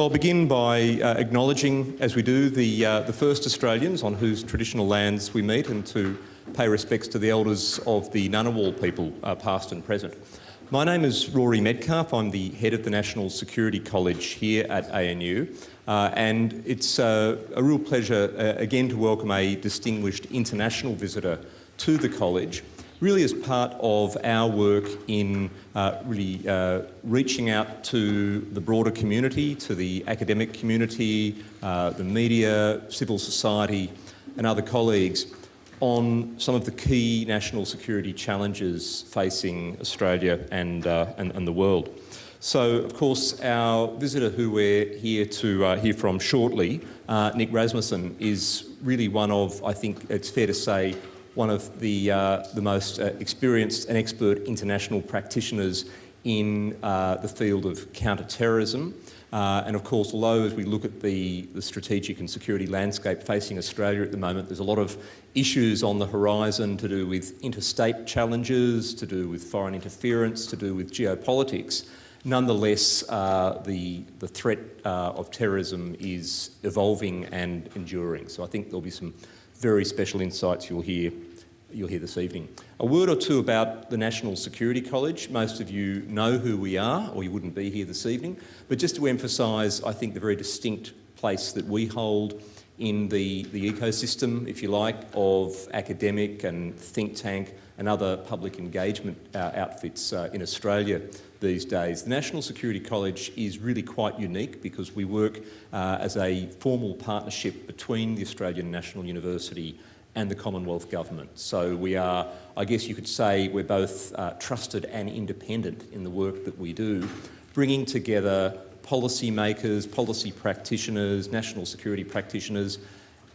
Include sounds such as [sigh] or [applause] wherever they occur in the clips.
I'll begin by uh, acknowledging, as we do, the, uh, the first Australians on whose traditional lands we meet and to pay respects to the elders of the Ngunnawal people, uh, past and present. My name is Rory Medcalf. I'm the head of the National Security College here at ANU. Uh, and it's uh, a real pleasure uh, again to welcome a distinguished international visitor to the college really as part of our work in uh, really uh, reaching out to the broader community, to the academic community, uh, the media, civil society and other colleagues on some of the key national security challenges facing Australia and, uh, and, and, the world. So, of course, our visitor who we're here to uh, hear from shortly, uh, Nick Rasmussen, is really one of, I think it's fair to say, one of the, uh, the most uh, experienced and expert international practitioners in uh, the field of counter-terrorism. Uh, and of course, although as we look at the, the strategic and security landscape facing Australia at the moment, there's a lot of issues on the horizon to do with interstate challenges, to do with foreign interference, to do with geopolitics. Nonetheless, uh, the, the threat uh, of terrorism is evolving and enduring. So I think there'll be some very special insights you'll hear, you'll hear this evening. A word or two about the National Security College. Most of you know who we are, or you wouldn't be here this evening. But just to emphasise, I think, the very distinct place that we hold in the, the ecosystem, if you like, of academic and think tank and other public engagement uh, outfits uh, in Australia these days. The National Security College is really quite unique because we work uh, as a formal partnership between the Australian National University and the Commonwealth Government. So we are, I guess you could say, we're both uh, trusted and independent in the work that we do, bringing together policy makers, policy practitioners, national security practitioners,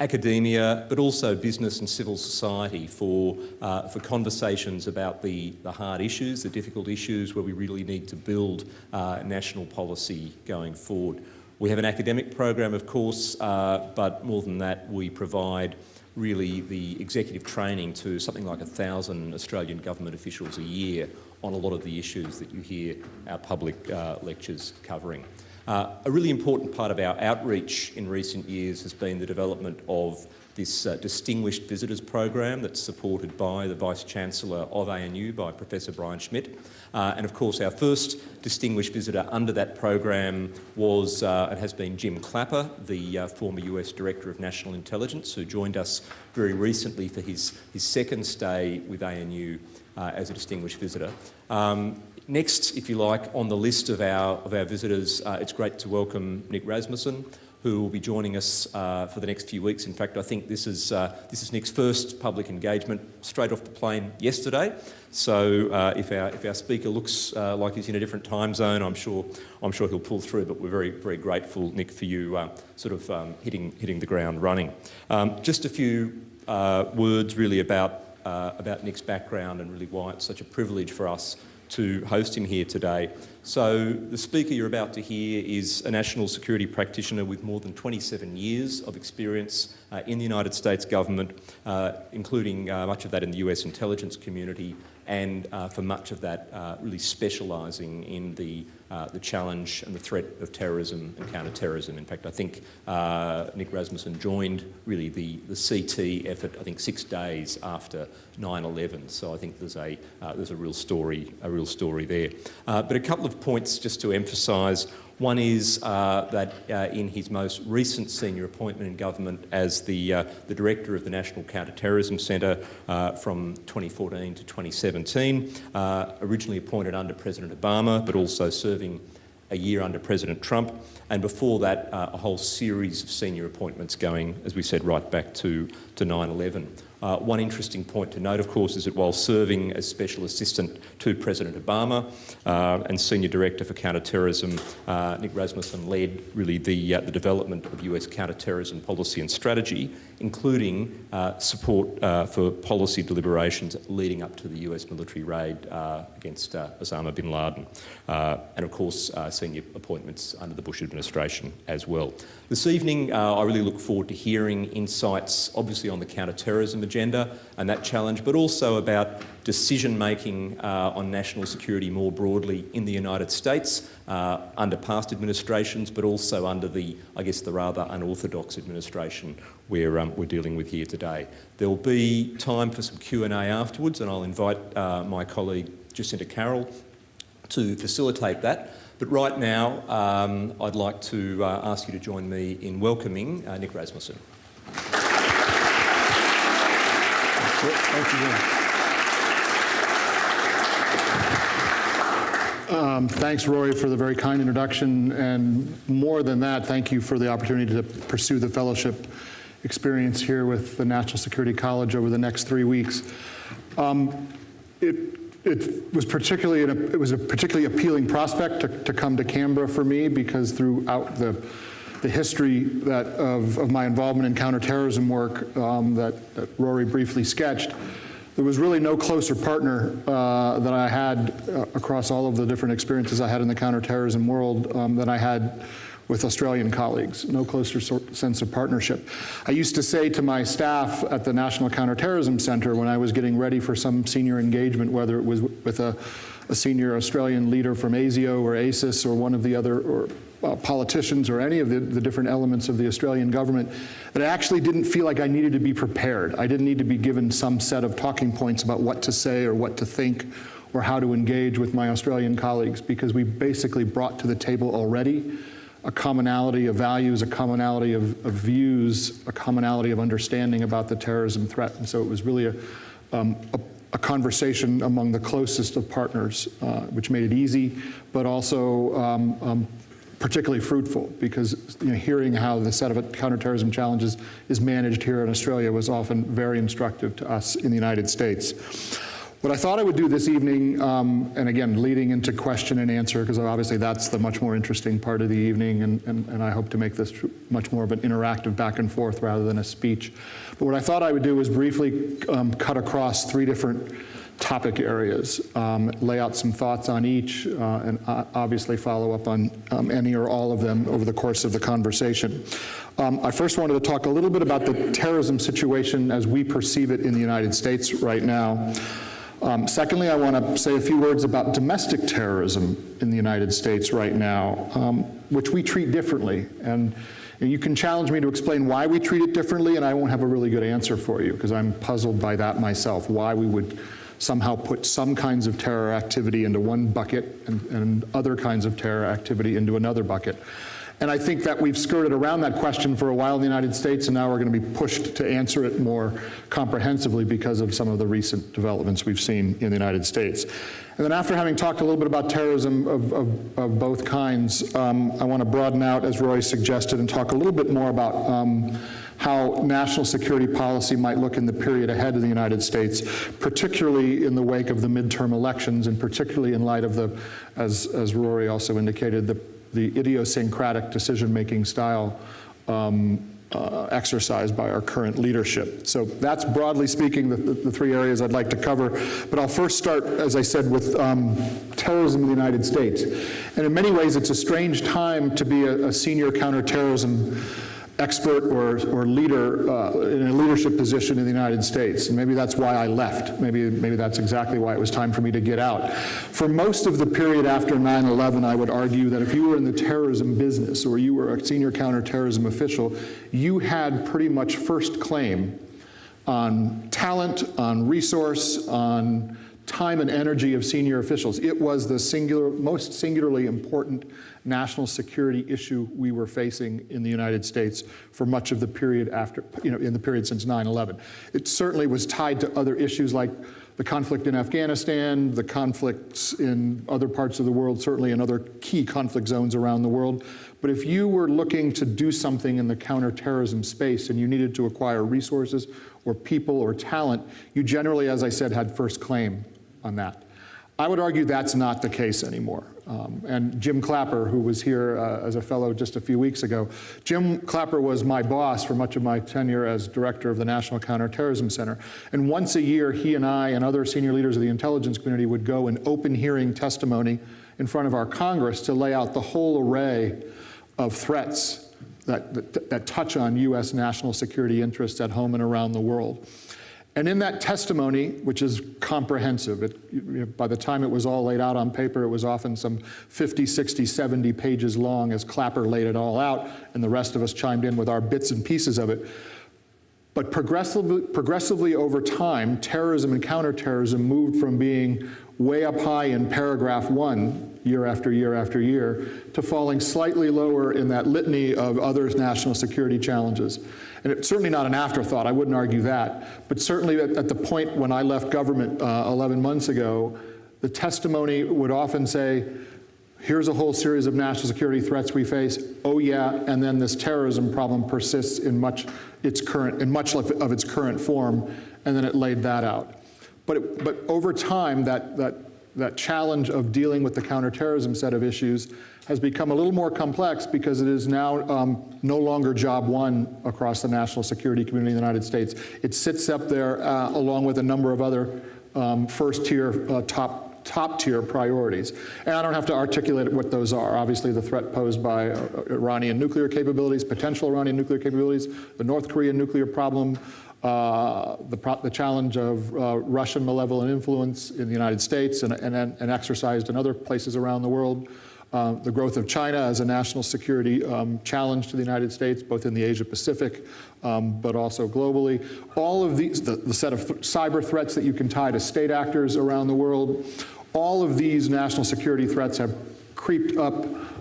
academia, but also business and civil society for, uh, for conversations about the, the hard issues, the difficult issues where we really need to build uh, national policy going forward. We have an academic program, of course, uh, but more than that, we provide really the executive training to something like a thousand Australian government officials a year on a lot of the issues that you hear our public uh, lectures covering. Uh, a really important part of our outreach in recent years has been the development of this uh, Distinguished Visitors Program that's supported by the Vice-Chancellor of ANU, by Professor Brian Schmidt. Uh, and of course our first distinguished visitor under that program was uh, and has been Jim Clapper, the uh, former US Director of National Intelligence, who joined us very recently for his, his second stay with ANU uh, as a distinguished visitor. Um, Next, if you like, on the list of our, of our visitors, uh, it's great to welcome Nick Rasmussen, who will be joining us uh, for the next few weeks. In fact, I think this is, uh, this is Nick's first public engagement straight off the plane yesterday. So uh, if, our, if our speaker looks uh, like he's in a different time zone, I'm sure, I'm sure he'll pull through, but we're very, very grateful, Nick, for you uh, sort of um, hitting, hitting the ground running. Um, just a few words really about, about Nick's background and really why it's such a privilege for us to host him here today. So the speaker you're about to hear is a national security practitioner with more than 27 years of experience uh, in the United States government, uh, including uh, much of that in the US intelligence community and uh, for much of that uh, really specialising in the, uh, the challenge and the threat of terrorism and counter-terrorism. In fact, I think Nick Rasmussen joined really the, the CT effort, I think six days after 9-11. So I think there's a, there's a real story, a real story there. But a couple of points just to emphasise one is uh, that uh, in his most recent senior appointment in government as the, uh, the director of the National Counter-Terrorism Centre uh, from 2014 to 2017, uh, originally appointed under President Obama, but also serving a year under President Trump, and before that, uh, a whole series of senior appointments going, as we said, right back to, to 9-11. Uh, one interesting point to note, of course, is that while serving as Special Assistant to President Obama uh, and Senior Director for Counterterrorism, uh, Nick Rasmussen led really the, uh, the development of US counterterrorism policy and strategy, including uh, support uh, for policy deliberations leading up to the US military raid against Osama bin Laden. and of course, senior appointments under the Bush administration as well. This evening, I really look forward to hearing insights, obviously on the counterterrorism agenda and that challenge, but also about decision making uh, on national security more broadly in the United States uh, under past administrations, but also under the, I guess, the rather unorthodox administration we're, um, we're dealing with here today. There will be time for some Q&A afterwards, and I'll invite uh, my colleague Jacinta Carroll to facilitate that. But right now, um, I'd like to uh, ask you to join me in welcoming uh, Nick Rasmussen. Thank you. Um, thanks, Rory, for the very kind introduction. And more than that, thank you for the opportunity to pursue the fellowship experience here with the National Security College over the next three weeks. Um, it, it was particularly a, it was a particularly appealing prospect to, to come to Canberra for me because throughout the the history that of, of my involvement in counterterrorism work um, that, that, Rory briefly sketched, there was really no closer partner uh, that I had uh, across all of the different experiences I had in the counterterrorism world um, than I had with Australian colleagues, no closer sense of partnership. I used to say to my staff at the National Counterterrorism Centre when I was getting ready for some senior engagement, whether it was with a, a senior Australian leader from ASIO or ASIS or one of the other, or uh, politicians or any of the, the, different elements of the Australian government that I actually didn't feel like I needed to be prepared. I didn't need to be given some set of talking points about what to say or what to think or how to engage with my Australian colleagues because we basically brought to the table already a commonality of values, a commonality of, of views, a commonality of understanding about the terrorism threat. And so it was really a, um, a a conversation among the closest of partners, uh, which made it easy, but also um, um, particularly fruitful because you know, hearing how the set of counterterrorism challenges is managed here in Australia was often very instructive to us in the United States. What I thought I would do this evening, um, and again, leading into question and answer, because obviously that's the much more interesting part of the evening, and, and, and I hope to make this much more of an interactive back and forth rather than a speech. But what I thought I would do was briefly um, cut across three different topic areas, um, lay out some thoughts on each, uh, and uh, obviously follow up on um, any or all of them over the course of the conversation. Um, I first wanted to talk a little bit about the terrorism situation as we perceive it in the United States right now. Um, secondly, I want to say a few words about domestic terrorism in the United States right now, um, which we treat differently. And and you can challenge me to explain why we treat it differently, and I won't have a really good answer for you because I'm puzzled by that myself, why we would somehow put some kinds of terror activity into one bucket and, and other kinds of terror activity into another bucket. And I think that we've skirted around that question for a while in the United States, and now we're going to be pushed to answer it more comprehensively because of some of the recent developments we've seen in the United States. And then after having talked a little bit about terrorism of, of, of both kinds, um, I want to broaden out, as Rory suggested, and talk a little bit more about um, how national security policy might look in the period ahead of the United States, particularly in the wake of the midterm elections and particularly in light of the, as, as Rory also indicated, the, the idiosyncratic decision-making style um, uh, exercised by our current leadership. So that's broadly speaking the, the, the, three areas I'd like to cover. But I'll first start, as I said, with um, terrorism in the United States. And in many ways, it's a strange time to be a, a senior counterterrorism expert or, or leader uh, in a leadership position in the United States. And maybe that's why I left. Maybe, maybe that's exactly why it was time for me to get out. For most of the period after 9-11, I would argue that if you were in the terrorism business or you were a senior counterterrorism official, you had pretty much first claim on talent, on resource, on time and energy of senior officials. It was the singular, most singularly important national security issue we were facing in the United States for much of the period after, you know, in the period since 9-11. It certainly was tied to other issues like the conflict in Afghanistan, the conflicts in other parts of the world, certainly in other key conflict zones around the world. But if you were looking to do something in the counterterrorism space and you needed to acquire resources or people or talent, you generally, as I said, had first claim on that. I would argue that's not the case anymore. Um, and Jim Clapper, who was here uh, as a fellow just a few weeks ago, Jim Clapper was my boss for much of my tenure as director of the National Counterterrorism Center. And once a year, he and I and other senior leaders of the intelligence community would go and open hearing testimony in front of our Congress to lay out the whole array of threats that, that, that touch on U.S. national security interests at home and around the world. And in that testimony, which is comprehensive, it, you know, by the time it was all laid out on paper, it was often some 50, 60, 70 pages long as Clapper laid it all out, and the rest of us chimed in with our bits and pieces of it. But progressively, progressively over time, terrorism and counterterrorism moved from being way up high in paragraph one, year after year after year, to falling slightly lower in that litany of other national security challenges. And it's certainly not an afterthought, I wouldn't argue that. But certainly at, at the point when I left government uh, 11 months ago, the testimony would often say, here's a whole series of national security threats we face. Oh yeah, and then this terrorism problem persists in much its current in much of its current form, and then it laid that out. But it, but over time, that that that challenge of dealing with the counterterrorism set of issues has become a little more complex because it is now um, no longer job one across the national security community in the United States. It sits up there uh, along with a number of other um, first tier uh, top top tier priorities. And I don't have to articulate what those are. Obviously, the threat posed by uh, Iranian nuclear capabilities, potential Iranian nuclear capabilities, the North Korean nuclear problem, uh, the, pro the, challenge of uh, Russian malevolent influence in the United States and, and, and exercised in other places around the world, uh, the growth of China as a national security um, challenge to the United States, both in the Asia Pacific, um, but also globally. All of these, the, the set of th cyber threats that you can tie to state actors around the world, all of these national security threats have creeped up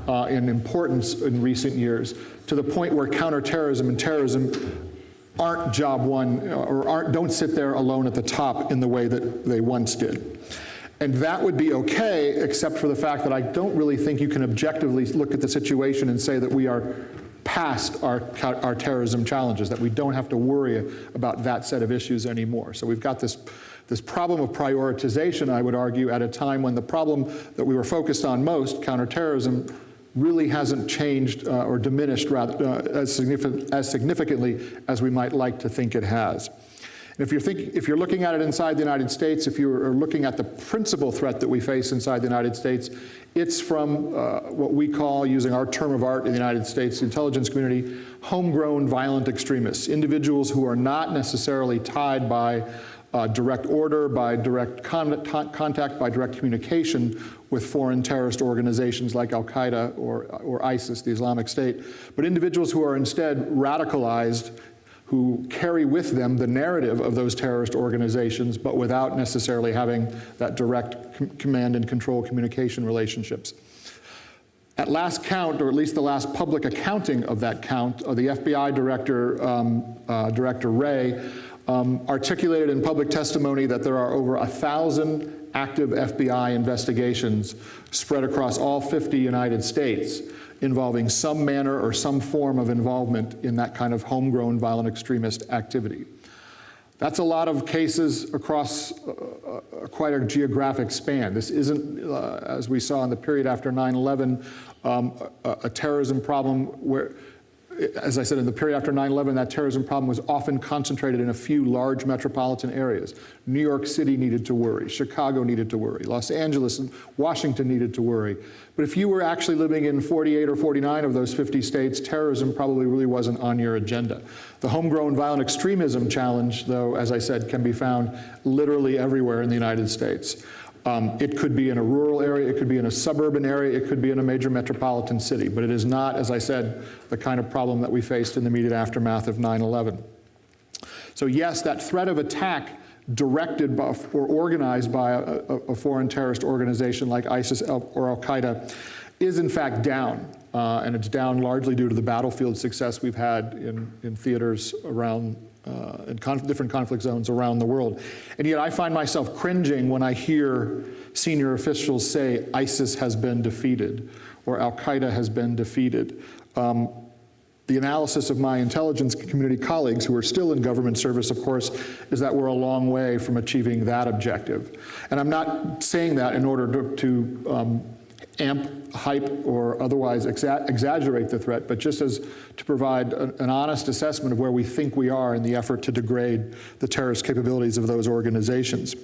uh, in importance in recent years to the point where counterterrorism and terrorism aren't job one or aren't, don't sit there alone at the top in the way that they once did. And that would be okay, except for the fact that I don't really think you can objectively look at the situation and say that we are past our, our terrorism challenges, that we don't have to worry about that set of issues anymore. So we've got this this problem of prioritization, I would argue, at a time when the problem that we were focused on most, counterterrorism, really hasn't changed uh, or diminished rather, uh, as, significant, as significantly as we might like to think it has. And if you're, thinking, if you're looking at it inside the United States, if you're looking at the principal threat that we face inside the United States, it's from uh, what we call, using our term of art in the United States intelligence community, homegrown violent extremists, individuals who are not necessarily tied by uh, direct order, by direct con contact, by direct communication with foreign terrorist organizations like Al-Qaeda or, or ISIS, the Islamic State, but individuals who are instead radicalized who carry with them the narrative of those terrorist organizations, but without necessarily having that direct com command and control communication relationships. At last count, or at least the last public accounting of that count, uh, the FBI director, um, uh, Director Wray, um, articulated in public testimony that there are over a thousand active FBI investigations spread across all 50 United States involving some manner or some form of involvement in that kind of homegrown violent extremist activity. That's a lot of cases across uh, uh, quite a geographic span. This isn't, uh, as we saw in the period after 9-11, um, a, a terrorism problem where as I said, in the period after 9-11, that terrorism problem was often concentrated in a few large metropolitan areas. New York City needed to worry, Chicago needed to worry, Los Angeles and Washington needed to worry. But if you were actually living in 48 or 49 of those 50 states, terrorism probably really wasn't on your agenda. The homegrown violent extremism challenge, though, as I said, can be found literally everywhere in the United States. Um, it could be in a rural area, it could be in a suburban area, it could be in a major metropolitan city, but it is not, as I said, the kind of problem that we faced in the immediate aftermath of 9-11. So yes, that threat of attack directed by, or organized by a, a, foreign terrorist organization like ISIS or Al-Qaeda is in fact down. Uh, and it's down largely due to the battlefield success we've had in, in theaters around uh, in conf different conflict zones around the world. And yet I find myself cringing when I hear senior officials say ISIS has been defeated or Al-Qaeda has been defeated. Um, the analysis of my intelligence community colleagues who are still in government service, of course, is that we're a long way from achieving that objective. And I'm not saying that in order to, to um, amp, hype, or otherwise exa exaggerate the threat, but just as to provide a, an honest assessment of where we think we are in the effort to degrade the terrorist capabilities of those organizations.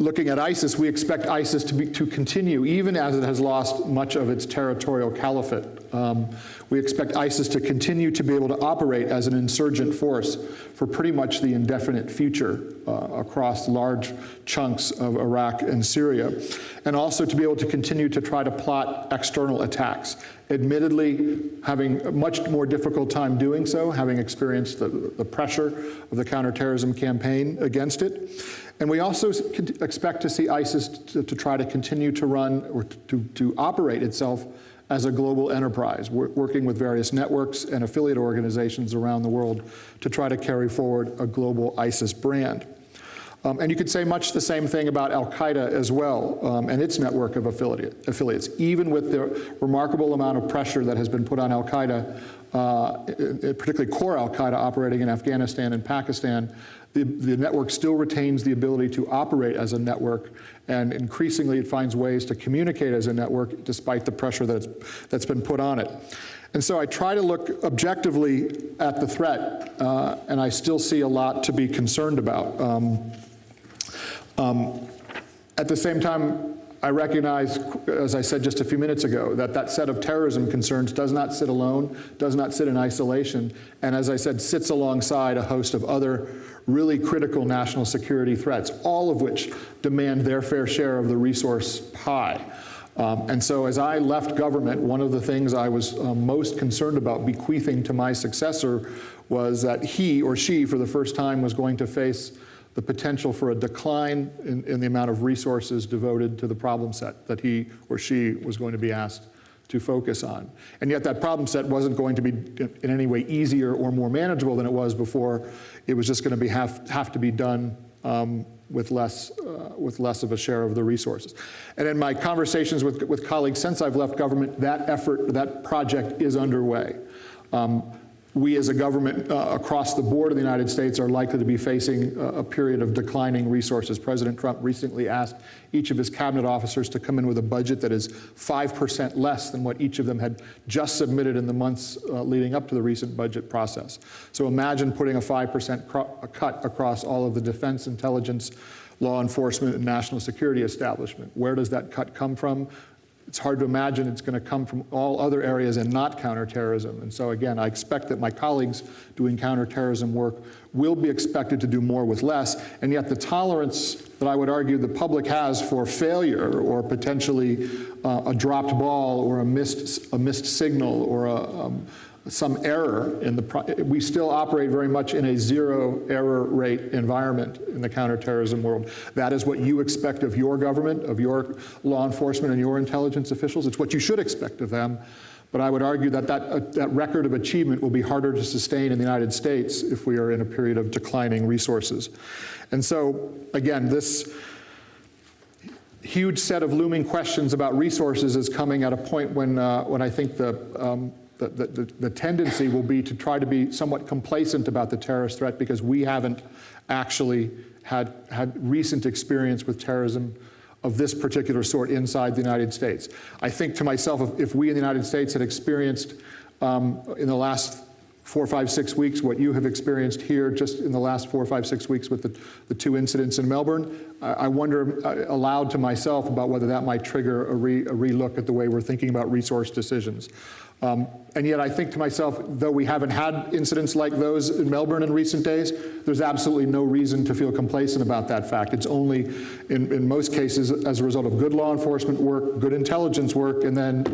Looking at ISIS, we expect ISIS to, be, to continue, even as it has lost much of its territorial caliphate. Um, we expect ISIS to continue to be able to operate as an insurgent force for pretty much the indefinite future uh, across large chunks of Iraq and Syria, and also to be able to continue to try to plot external attacks. Admittedly, having a much more difficult time doing so, having experienced the, the pressure of the counterterrorism campaign against it. And we also expect to see ISIS to, to try to continue to run or to, to operate itself as a global enterprise, working with various networks and affiliate organizations around the world to try to carry forward a global ISIS brand. Um, and you could say much the same thing about Al-Qaeda as well um, and its network of affiliate, affiliates. Even with the remarkable amount of pressure that has been put on Al-Qaeda, uh, particularly core Al-Qaeda operating in Afghanistan and Pakistan, the, the network still retains the ability to operate as a network, and increasingly it finds ways to communicate as a network despite the pressure that's, that's been put on it. And so I try to look objectively at the threat, uh, and I still see a lot to be concerned about. Um, um, at the same time, I recognize, as I said just a few minutes ago, that that set of terrorism concerns does not sit alone, does not sit in isolation, and as I said, sits alongside a host of other really critical national security threats, all of which demand their fair share of the resource pie. Um, and so as I left government, one of the things I was uh, most concerned about bequeathing to my successor was that he or she, for the first time, was going to face the potential for a decline in, in the amount of resources devoted to the problem set that he or she was going to be asked to focus on. And yet that problem set wasn't going to be in any way easier or more manageable than it was before. It was just going to be have, have to be done um, with, less, uh, with less of a share of the resources. And in my conversations with, with colleagues since I've left government, that effort, that project is underway. Um, we as a government uh, across the board of the United States are likely to be facing a, a, period of declining resources. President Trump recently asked each of his cabinet officers to come in with a budget that is 5% less than what each of them had just submitted in the months uh, leading up to the recent budget process. So imagine putting a 5% cut across all of the defense, intelligence, law enforcement, and national security establishment. Where does that cut come from? It's hard to imagine it's going to come from all other areas and not counterterrorism. And so again, I expect that my colleagues doing counterterrorism work will be expected to do more with less, and yet the tolerance that I would argue the public has for failure or potentially uh, a dropped ball or a missed, a missed signal or a, um, some error in the, we still operate very much in a zero error rate environment in the counterterrorism world. That is what you expect of your government, of your law enforcement and your intelligence officials. It's what you should expect of them. But I would argue that that, uh, that record of achievement will be harder to sustain in the United States if we are in a period of declining resources. And so, again, this huge set of looming questions about resources is coming at a point when, uh, when I think the um, the, the, the, tendency will be to try to be somewhat complacent about the terrorist threat because we haven't actually had, had recent experience with terrorism of this particular sort inside the United States. I think to myself, if, we in the United States had experienced um, in the last four, five, six weeks, what you have experienced here just in the last four, five, six weeks with the, the two incidents in Melbourne, I, I wonder uh, aloud to myself about whether that might trigger a, re, a relook at the way we're thinking about resource decisions. Um, and yet I think to myself, though we haven't had incidents like those in Melbourne in recent days, there's absolutely no reason to feel complacent about that fact. It's only, in, in most cases, as a result of good law enforcement work, good intelligence work, and then,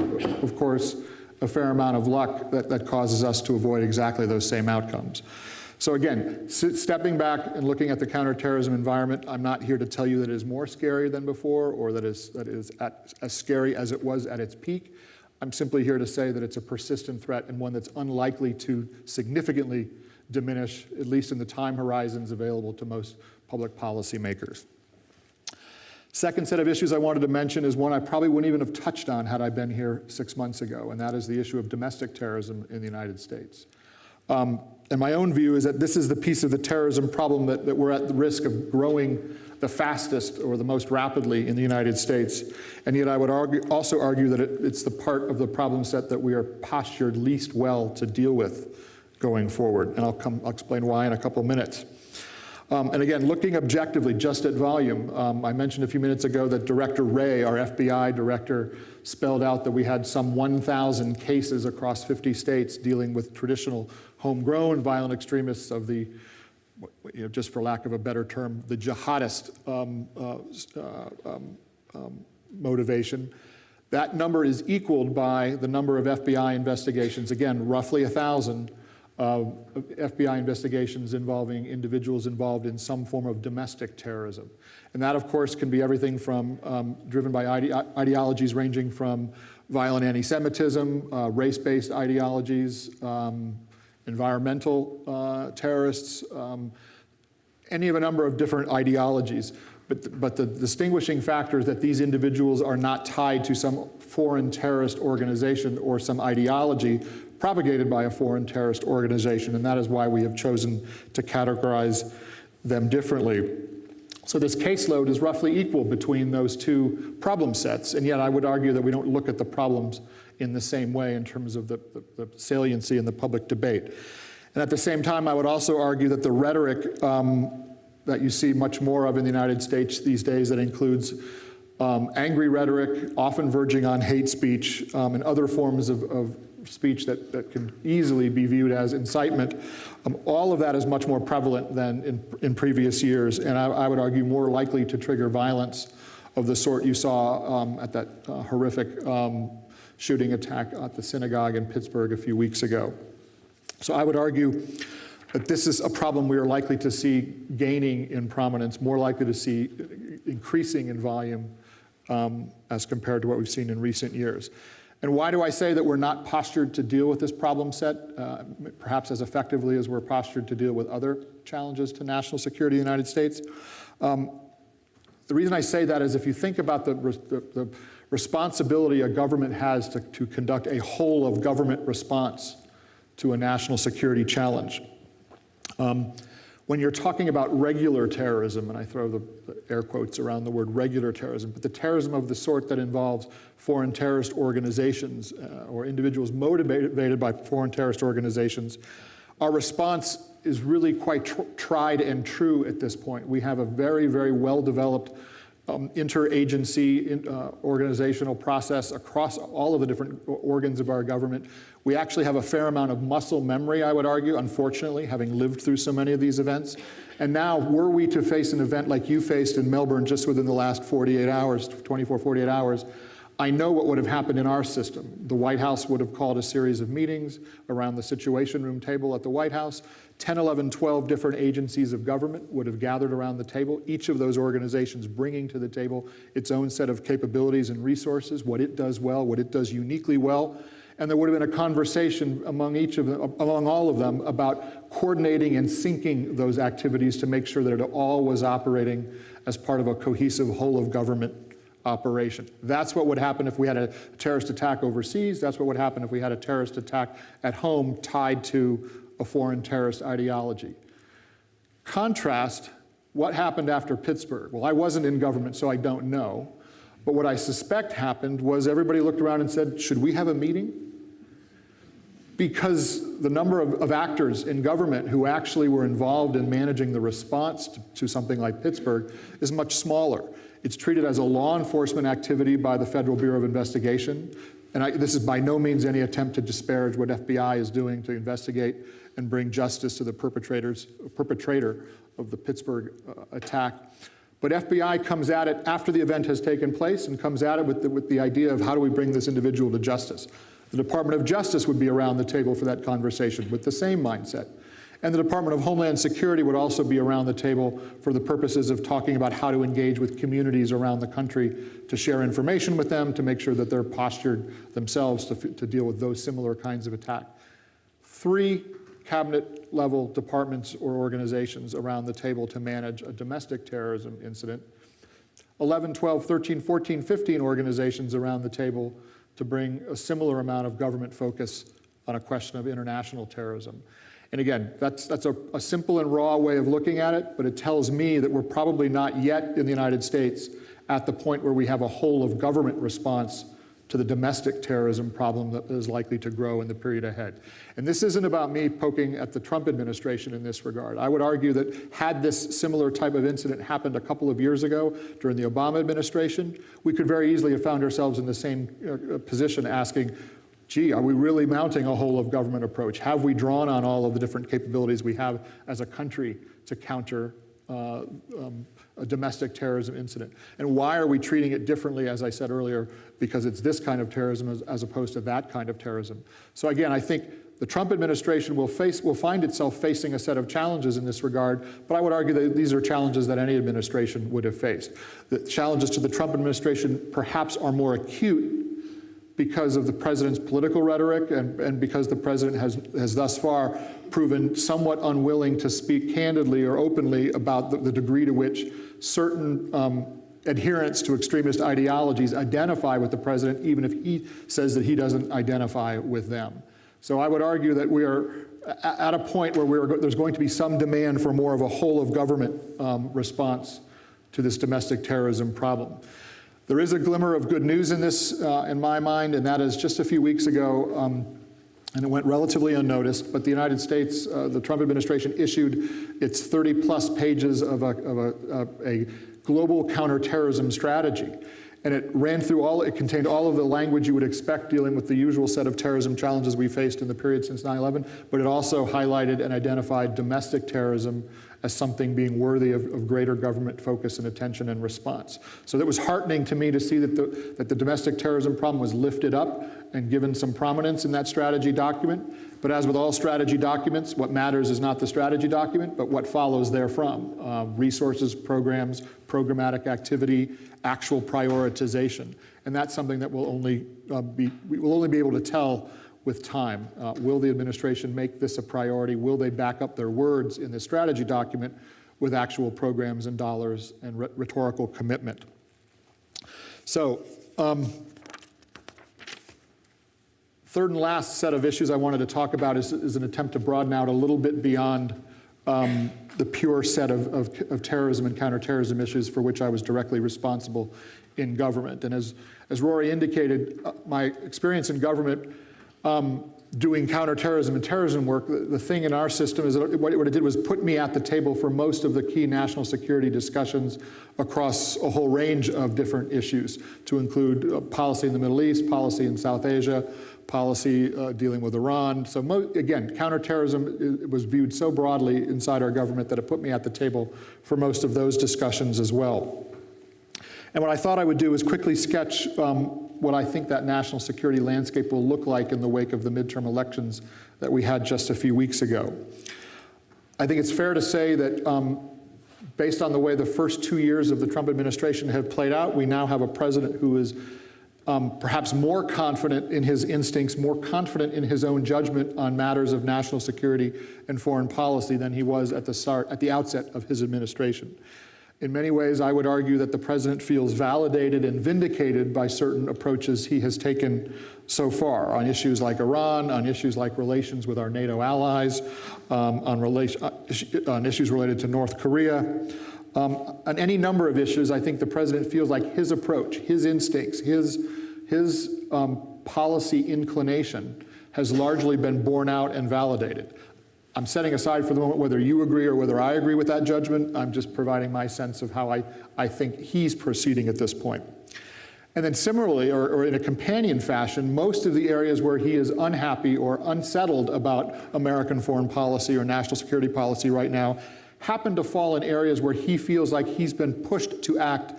of course, a fair amount of luck that, that causes us to avoid exactly those same outcomes. So again, stepping back and looking at the counterterrorism environment, I'm not here to tell you that it is more scary than before or that is, that is at, as scary as it was at its peak. I'm simply here to say that it's a persistent threat and one that's unlikely to significantly diminish, at least in the time horizons available to most public policymakers. Second set of issues I wanted to mention is one I probably wouldn't even have touched on had I been here six months ago, and that is the issue of domestic terrorism in the United States. Um, and my own view is that this is the piece of the terrorism problem that, that we're at the risk of growing the fastest or the most rapidly in the United States. And yet I would argue, also argue that it, it's the part of the problem set that we are postured least well to deal with going forward. And I'll, come, I'll explain why in a couple minutes. Um, and again, looking objectively just at volume, um, I mentioned a few minutes ago that Director Wray, our FBI director, spelled out that we had some 1,000 cases across 50 states dealing with traditional homegrown violent extremists of the, you know, just for lack of a better term, the jihadist um, uh, uh, um, um, motivation. That number is equaled by the number of FBI investigations, again, roughly 1,000 uh, FBI investigations involving individuals involved in some form of domestic terrorism. And that, of course, can be everything from um, driven by ide ideologies ranging from violent anti-Semitism, uh, race-based ideologies, um, environmental uh, terrorists, um, any of a number of different ideologies. But, but the distinguishing factor is that these individuals are not tied to some foreign terrorist organization or some ideology propagated by a foreign terrorist organization, and that is why we have chosen to categorize them differently. So this caseload is roughly equal between those two problem sets, and yet I would argue that we don't look at the problems in the same way in terms of the, the, the saliency in the public debate. And at the same time, I would also argue that the rhetoric um, that you see much more of in the United States these days that includes um, angry rhetoric, often verging on hate speech, um, and other forms of, of speech that, that can easily be viewed as incitement. Um, all of that is much more prevalent than in, in previous years, and I, I, would argue more likely to trigger violence of the sort you saw um, at that uh, horrific um, shooting attack at the synagogue in Pittsburgh a few weeks ago. So I would argue that this is a problem we are likely to see gaining in prominence, more likely to see increasing in volume um, as compared to what we've seen in recent years. And why do I say that we're not postured to deal with this problem set, uh, perhaps as effectively as we're postured to deal with other challenges to national security in the United States? Um, the reason I say that is if you think about the, the, the responsibility a government has to, to conduct a whole of government response to a national security challenge, um, when you're talking about regular terrorism, and I throw the, the, air quotes around the word regular terrorism, but the terrorism of the sort that involves foreign terrorist organizations uh, or individuals motivated by foreign terrorist organizations, our response is really quite tr tried and true at this point. We have a very, very well-developed um, interagency in, uh, organizational process across all of the different organs of our government. We actually have a fair amount of muscle memory, I would argue, unfortunately, having lived through so many of these events. And now, were we to face an event like you faced in Melbourne just within the last 48 hours, 24, 48 hours, I know what would have happened in our system. The White House would have called a series of meetings around the Situation Room table at the White House. 10, 11, 12 different agencies of government would have gathered around the table, each of those organizations bringing to the table its own set of capabilities and resources, what it does well, what it does uniquely well. And there would have been a conversation among each of them, among all of them about coordinating and syncing those activities to make sure that it all was operating as part of a cohesive whole of government operation. That's what would happen if we had a terrorist attack overseas. That's what would happen if we had a terrorist attack at home tied to a foreign terrorist ideology. Contrast what happened after Pittsburgh. Well, I wasn't in government, so I don't know. But what I suspect happened was everybody looked around and said, should we have a meeting? Because the number of, of actors in government who actually were involved in managing the response to, to something like Pittsburgh is much smaller. It's treated as a law enforcement activity by the Federal Bureau of Investigation. And I, this is by no means any attempt to disparage what FBI is doing to investigate and bring justice to the perpetrators, perpetrator of the Pittsburgh uh, attack. But FBI comes at it after the event has taken place and comes at it with the, with the idea of how do we bring this individual to justice. The Department of Justice would be around the table for that conversation with the same mindset. And the Department of Homeland Security would also be around the table for the purposes of talking about how to engage with communities around the country to share information with them, to make sure that they're postured themselves to, to deal with those similar kinds of attack. Three cabinet level departments or organizations around the table to manage a domestic terrorism incident. 11, 12, 13, 14, 15 organizations around the table to bring a similar amount of government focus on a question of international terrorism. And again, that's, that's a, a, simple and raw way of looking at it, but it tells me that we're probably not yet in the United States at the point where we have a whole of government response to the domestic terrorism problem that is likely to grow in the period ahead. And this isn't about me poking at the Trump administration in this regard. I would argue that had this similar type of incident happened a couple of years ago during the Obama administration, we could very easily have found ourselves in the same uh, position asking, gee, are we really mounting a whole of government approach? Have we drawn on all of the different capabilities we have as a country to counter uh, um, a domestic terrorism incident? And why are we treating it differently, as I said earlier, because it's this kind of terrorism as, as opposed to that kind of terrorism? So again, I think the Trump administration will, face, will find itself facing a set of challenges in this regard, but I would argue that these are challenges that any administration would have faced. The challenges to the Trump administration perhaps are more acute because of the president's political rhetoric and, and because the president has, has thus far proven somewhat unwilling to speak candidly or openly about the, the degree to which certain um, adherents to extremist ideologies identify with the president, even if he says that he doesn't identify with them. So I would argue that we are at a point where there's going to be some demand for more of a whole of government um, response to this domestic terrorism problem. There is a glimmer of good news in this, uh, in my mind, and that is just a few weeks ago, um, and it went relatively unnoticed, but the United States, uh, the Trump administration issued its 30 plus pages of a, of a, a global counterterrorism strategy. And it ran through all, it contained all of the language you would expect dealing with the usual set of terrorism challenges we faced in the period since 9-11, but it also highlighted and identified domestic terrorism as something being worthy of, of, greater government focus and attention and response. So it was heartening to me to see that the, that the domestic terrorism problem was lifted up and given some prominence in that strategy document. But as with all strategy documents, what matters is not the strategy document, but what follows therefrom. Uh, resources, programs, programmatic activity, actual prioritization. And that's something that will only uh, be, we will only be able to tell with time. Uh, will the administration make this a priority? Will they back up their words in the strategy document with actual programs and dollars and rhetorical commitment? So, um, third and last set of issues I wanted to talk about is, is an attempt to broaden out a little bit beyond um, the pure set of, of, of, terrorism and counterterrorism issues for which I was directly responsible in government. And as, as Rory indicated, uh, my experience in government um, doing counterterrorism and terrorism work, the, the, thing in our system is that what it, what it did was put me at the table for most of the key national security discussions across a whole range of different issues, to include uh, policy in the Middle East, policy in South Asia, policy uh, dealing with Iran. So again, counterterrorism was viewed so broadly inside our government that it put me at the table for most of those discussions as well. And what I thought I would do is quickly sketch um, what I think that national security landscape will look like in the wake of the midterm elections that we had just a few weeks ago. I think it's fair to say that um, based on the way the first two years of the Trump administration have played out, we now have a president who is um, perhaps more confident in his instincts, more confident in his own judgment on matters of national security and foreign policy than he was at the start, at the outset of his administration. In many ways, I would argue that the president feels validated and vindicated by certain approaches he has taken so far on issues like Iran, on issues like relations with our NATO allies, um, on, relation, uh, on, issues related to North Korea. Um, on any number of issues, I think the president feels like his approach, his instincts, his, his um, policy inclination has largely been borne out and validated. I'm setting aside for the moment whether you agree or whether I agree with that judgment. I'm just providing my sense of how I, I think he's proceeding at this point. And then similarly, or, or, in a companion fashion, most of the areas where he is unhappy or unsettled about American foreign policy or national security policy right now happen to fall in areas where he feels like he's been pushed to act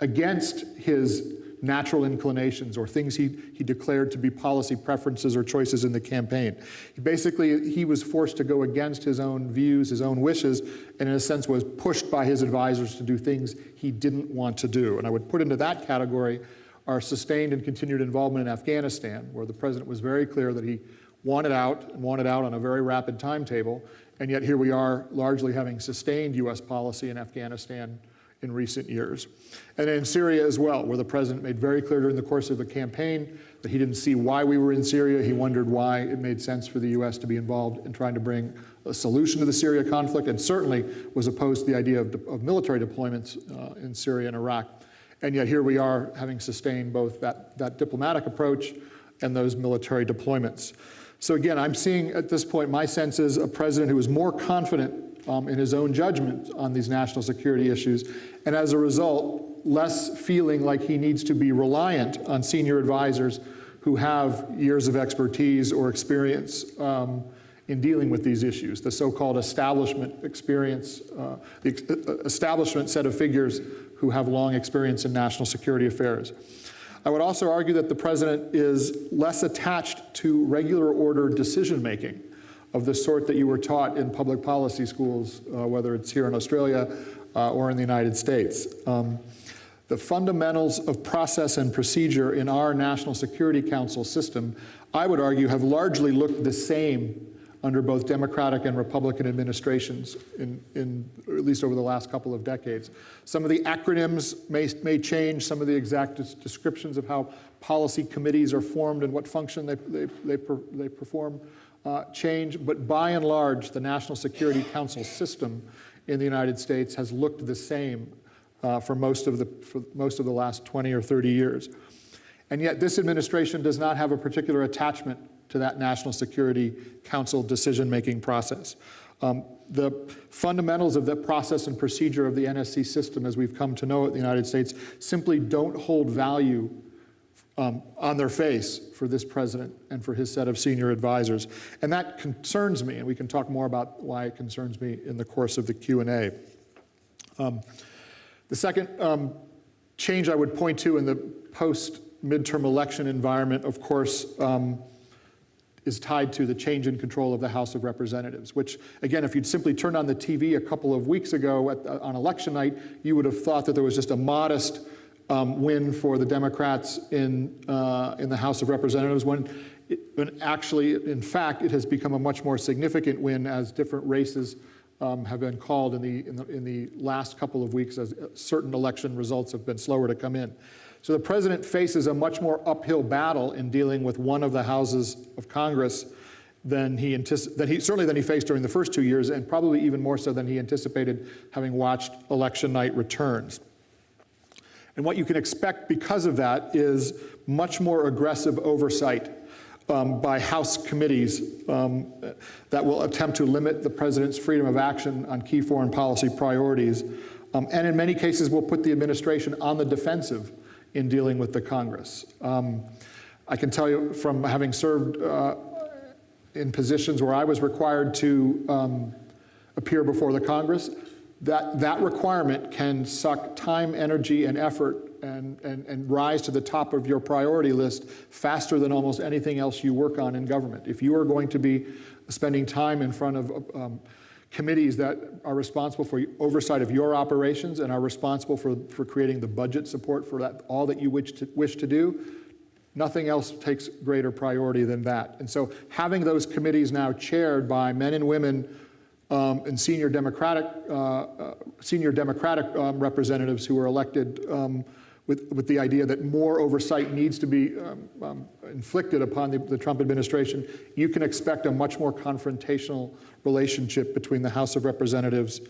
against his natural inclinations or things he, he declared to be policy preferences or choices in the campaign. Basically, he was forced to go against his own views, his own wishes, and in a sense was pushed by his advisors to do things he didn't want to do. And I would put into that category our sustained and continued involvement in Afghanistan, where the president was very clear that he wanted out and wanted out on a very rapid timetable, and yet here we are largely having sustained US policy in Afghanistan in recent years. And in Syria as well, where the president made very clear during the course of the campaign that he didn't see why we were in Syria. He wondered why it made sense for the U.S. to be involved in trying to bring a solution to the Syria conflict, and certainly was opposed to the idea of, of military deployments uh, in Syria and Iraq. And yet here we are having sustained both that, that diplomatic approach and those military deployments. So again, I'm seeing at this point, my sense is a president who is more confident um, in his own judgment on these national security issues, and as a result, less feeling like he needs to be reliant on senior advisors who have years of expertise or experience um, in dealing with these issues, the so-called establishment experience, uh, the establishment set of figures who have long experience in national security affairs. I would also argue that the president is less attached to regular order decision making of the sort that you were taught in public policy schools, uh, whether it's here in Australia uh, or in the United States. Um, the fundamentals of process and procedure in our National Security Council system, I would argue, have largely looked the same under both Democratic and Republican administrations, in, in, at least over the last couple of decades. Some of the acronyms may, may change, some of the exact descriptions of how policy committees are formed and what function they, they, they, per, they perform uh, change, but by and large, the National Security Council system in the United States has looked the same uh, for, most of the, for most of the last 20 or 30 years. And yet this administration does not have a particular attachment to that National Security Council decision-making process. Um, the fundamentals of the process and procedure of the NSC system as we've come to know it in the United States simply don't hold value um, on their face for this president and for his set of senior advisors. And that concerns me, and we can talk more about why it concerns me in the course of the Q&A. Um, the second um, change I would point to in the post-midterm election environment, of course, um, is tied to the change in control of the House of Representatives, which, again, if you'd simply turned on the TV a couple of weeks ago on election night, you would have thought that there was just a modest um, win for the Democrats in, uh, in the House of Representatives, when, it, when actually, in fact, it has become a much more significant win as different races um, have been called in the, in, the, in the last couple of weeks as certain election results have been slower to come in. So the president faces a much more uphill battle in dealing with one of the houses of Congress than he, than he, certainly than he faced during the first two years, and probably even more so than he anticipated having watched election night returns. And what you can expect because of that is much more aggressive oversight um, by House committees um, that will attempt to limit the president's freedom of action on key foreign policy priorities, um, and in many cases will put the administration on the defensive in dealing with the Congress. Um, I can tell you from having served uh, in positions where I was required to um, appear before the Congress, that that requirement can suck time, energy, and effort and, and, and rise to the top of your priority list faster than almost anything else you work on in government. If you are going to be spending time in front of um, committees that are responsible for oversight of your operations and are responsible for, for creating the budget support for that, all that you wish to, wish to do, nothing else takes greater priority than that. And so having those committees now chaired by men and women um, and senior Democratic, uh, uh, senior Democratic um, representatives who were elected um, with, with the idea that more oversight needs to be um, um, inflicted upon the, the, Trump administration, you can expect a much more confrontational relationship between the House of Representatives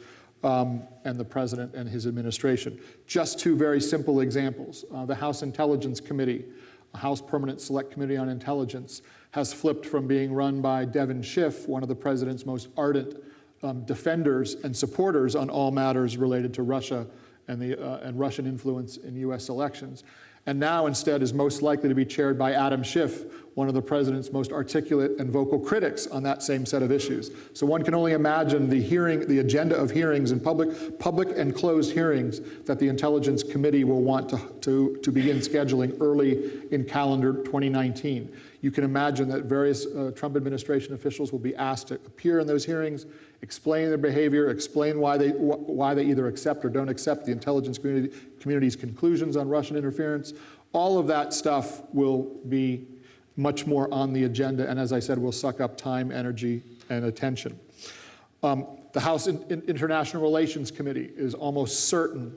um, and the president and his administration. Just two very simple examples. Uh, the House Intelligence Committee, a House Permanent Select Committee on Intelligence, has flipped from being run by Devin Schiff, one of the president's most ardent um, defenders and supporters on all matters related to Russia and, the, uh, and Russian influence in US elections. And now instead is most likely to be chaired by Adam Schiff, one of the president's most articulate and vocal critics on that same set of issues. So one can only imagine the hearing, the agenda of hearings and public, public and closed hearings that the Intelligence Committee will want to, to, to begin scheduling early in calendar 2019. You can imagine that various uh, Trump administration officials will be asked to appear in those hearings, explain their behavior, explain why they, wh why they either accept or don't accept the intelligence community, community's conclusions on Russian interference. All of that stuff will be much more on the agenda, and as I said, will suck up time, energy, and attention. Um, the House in in International Relations Committee is almost certain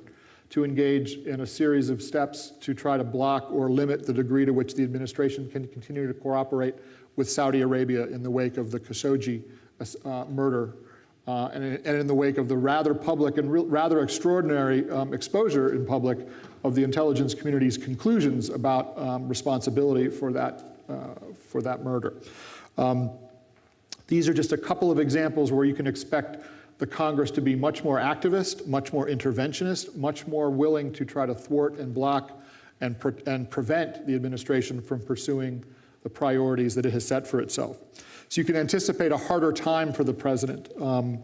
to engage in a series of steps to try to block or limit the degree to which the administration can continue to cooperate with Saudi Arabia in the wake of the Khashoggi uh, murder uh, and, in- and in the wake of the rather public and rather extraordinary um, exposure in public of the intelligence community's conclusions about um, responsibility for that, for that murder. Um, these are just a couple of examples where you can expect the Congress to be much more activist, much more interventionist, much more willing to try to thwart and block and, pre- and prevent the administration from pursuing the priorities that it has set for itself. So you can anticipate a harder time for the president, um,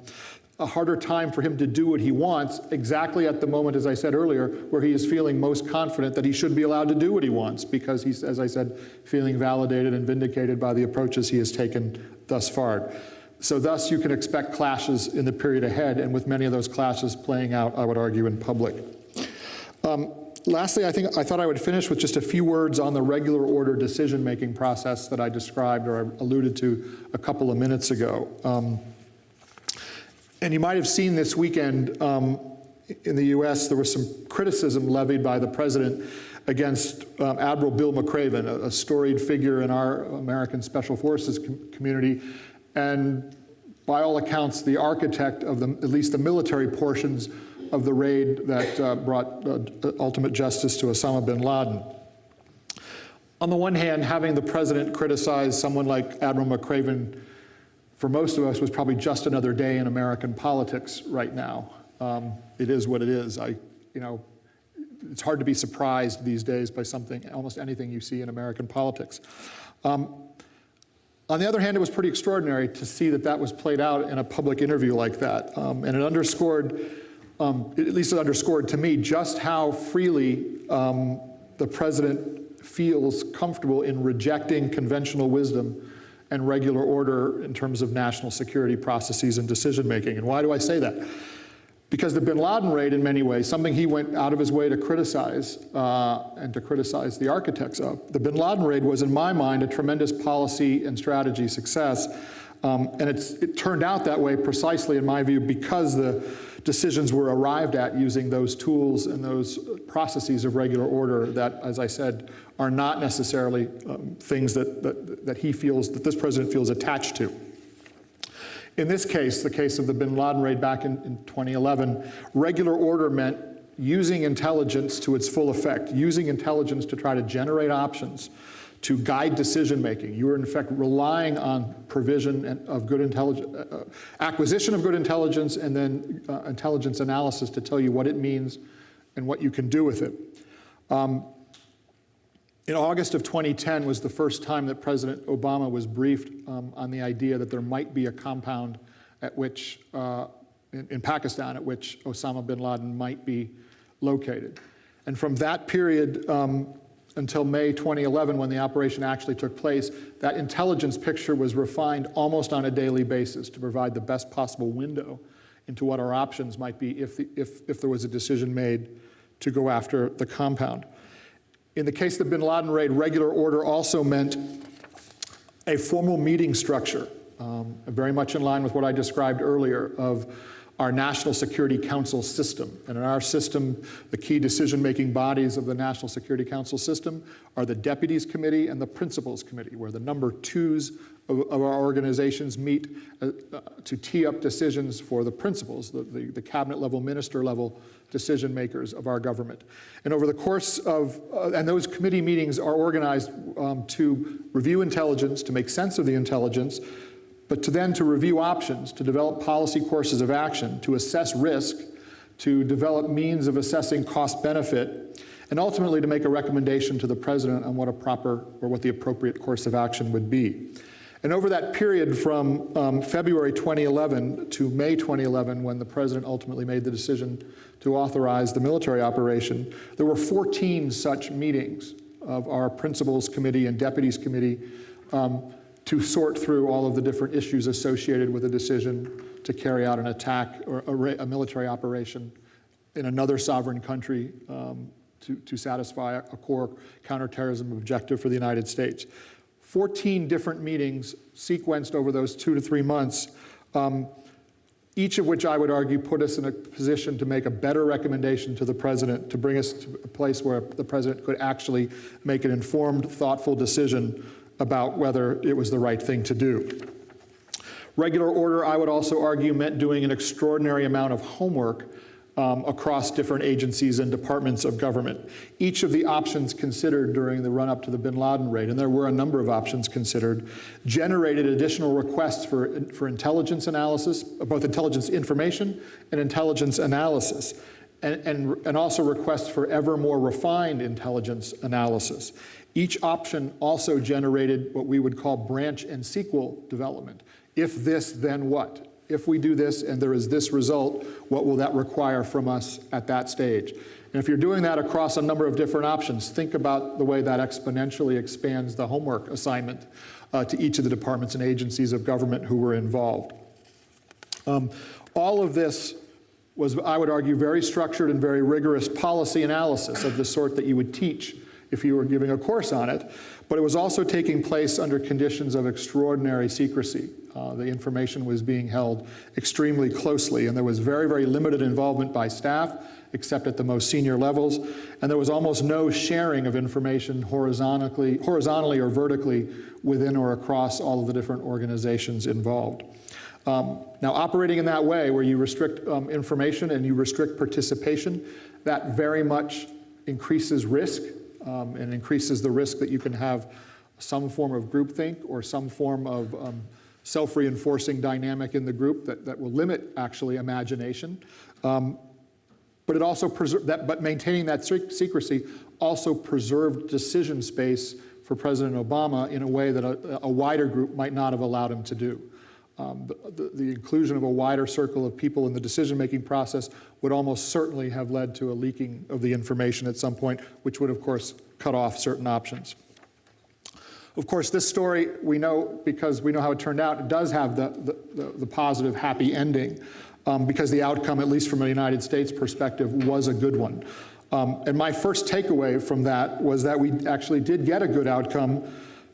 a harder time for him to do what he wants exactly at the moment, as I said earlier, where he is feeling most confident that he should be allowed to do what he wants because he's, as I said, feeling validated and vindicated by the approaches he has taken thus far. So thus, you can expect clashes in the period ahead, and with many of those clashes playing out, I would argue, in public. Um, Lastly, I think I thought I would finish with just a few words on the regular order decision-making process that I described or I alluded to a couple of minutes ago. Um, and you might have seen this weekend um, in the US, there was some criticism levied by the president against um, Admiral Bill McRaven, a, a storied figure in our American Special Forces com- community, and by all accounts, the architect of the, at least the military portions of the raid that uh, brought uh, ultimate justice to Osama bin Laden. On the one hand, having the president criticize someone like Admiral McRaven for most of us was probably just another day in American politics right now. Um, it is what it is. I, you know, it's hard to be surprised these days by something, almost anything you see in American politics. Um, on the other hand, it was pretty extraordinary to see that that was played out in a public interview like that. Um, and it underscored, um, at least it underscored to me, just how freely um, the president feels comfortable in rejecting conventional wisdom and regular order in terms of national security processes and decision making. And why do I say that? Because the bin Laden raid, in many ways, something he went out of his way to criticize uh, and to criticize the architects of, the bin Laden raid was, in my mind, a tremendous policy and strategy success. Um, and it turned out that way precisely, in my view, because the decisions were arrived at using those tools and those processes of regular order that, as I said, are not necessarily um, things that, that, that he feels, that this president feels attached to. In this case, the case of the bin Laden raid back in, in 2011, regular order meant using intelligence to its full effect, using intelligence to try to generate options to guide decision making. You are in fact relying on provision of good intelligence, uh, acquisition of good intelligence and then uh, intelligence analysis to tell you what it means and what you can do with it. Um, in August of 2010 was the first time that President Obama was briefed um, on the idea that there might be a compound at which, uh, in, in Pakistan, at which Osama bin Laden might be located. And from that period um, until May 2011, when the operation actually took place, that intelligence picture was refined almost on a daily basis to provide the best possible window into what our options might be if, the, if, if there was a decision made to go after the compound. In the case of the bin Laden raid, regular order also meant a formal meeting structure, um, very much in line with what I described earlier of our National Security Council system. And in our system, the key decision-making bodies of the National Security Council system are the Deputies Committee and the Principals Committee, where the number twos of, of our organizations meet uh, uh, to tee up decisions for the principals, the, the, the cabinet level, minister level decision makers of our government. And over the course of, uh, and those committee meetings are organized um, to review intelligence, to make sense of the intelligence, but to then to review options, to develop policy courses of action, to assess risk, to develop means of assessing cost benefit, and ultimately to make a recommendation to the president on what a proper or what the appropriate course of action would be. And over that period from um, February 2011 to May 2011, when the president ultimately made the decision to authorize the military operation, there were 14 such meetings of our principals committee and deputies committee um, to sort through all of the different issues associated with a decision to carry out an attack or a, a military operation in another sovereign country um, to, to satisfy a core counterterrorism objective for the United States. 14 different meetings sequenced over those two to three months, um, each of which I would argue put us in a position to make a better recommendation to the president to bring us to a place where the president could actually make an informed, thoughtful decision about whether it was the right thing to do. Regular order, I would also argue, meant doing an extraordinary amount of homework um, across different agencies and departments of government. Each of the options considered during the run-up to the bin Laden raid, and there were a number of options considered, generated additional requests for, for intelligence analysis, both intelligence information and intelligence analysis, and, and, and also requests for ever more refined intelligence analysis. Each option also generated what we would call branch and sequel development. If this, then what? If we do this and there is this result, what will that require from us at that stage? And if you're doing that across a number of different options, think about the way that exponentially expands the homework assignment uh, to each of the departments and agencies of government who were involved. Um, all of this was, I would argue, very structured and very rigorous policy analysis of the sort that you would teach if you were giving a course on it, but it was also taking place under conditions of extraordinary secrecy. Uh, the information was being held extremely closely, and there was very, very limited involvement by staff, except at the most senior levels, and there was almost no sharing of information horizontally, horizontally or vertically within or across all of the different organizations involved. Um, now, operating in that way, where you restrict um, information and you restrict participation, that very much increases risk um, and increases the risk that you can have some form of groupthink or some form of um, self-reinforcing dynamic in the group that, that will limit actually imagination. Um, but it also that, but maintaining that secrecy also preserved decision space for President Obama in a way that a, a wider group might not have allowed him to do. Um, the, the, the, inclusion of a wider circle of people in the decision-making process would almost certainly have led to a leaking of the information at some point, which would, of course, cut off certain options. Of course, this story, we know, because we know how it turned out, it does have the, the, the positive, happy ending, um, because the outcome, at least from a United States perspective, was a good one. Um, and my first takeaway from that was that we actually did get a good outcome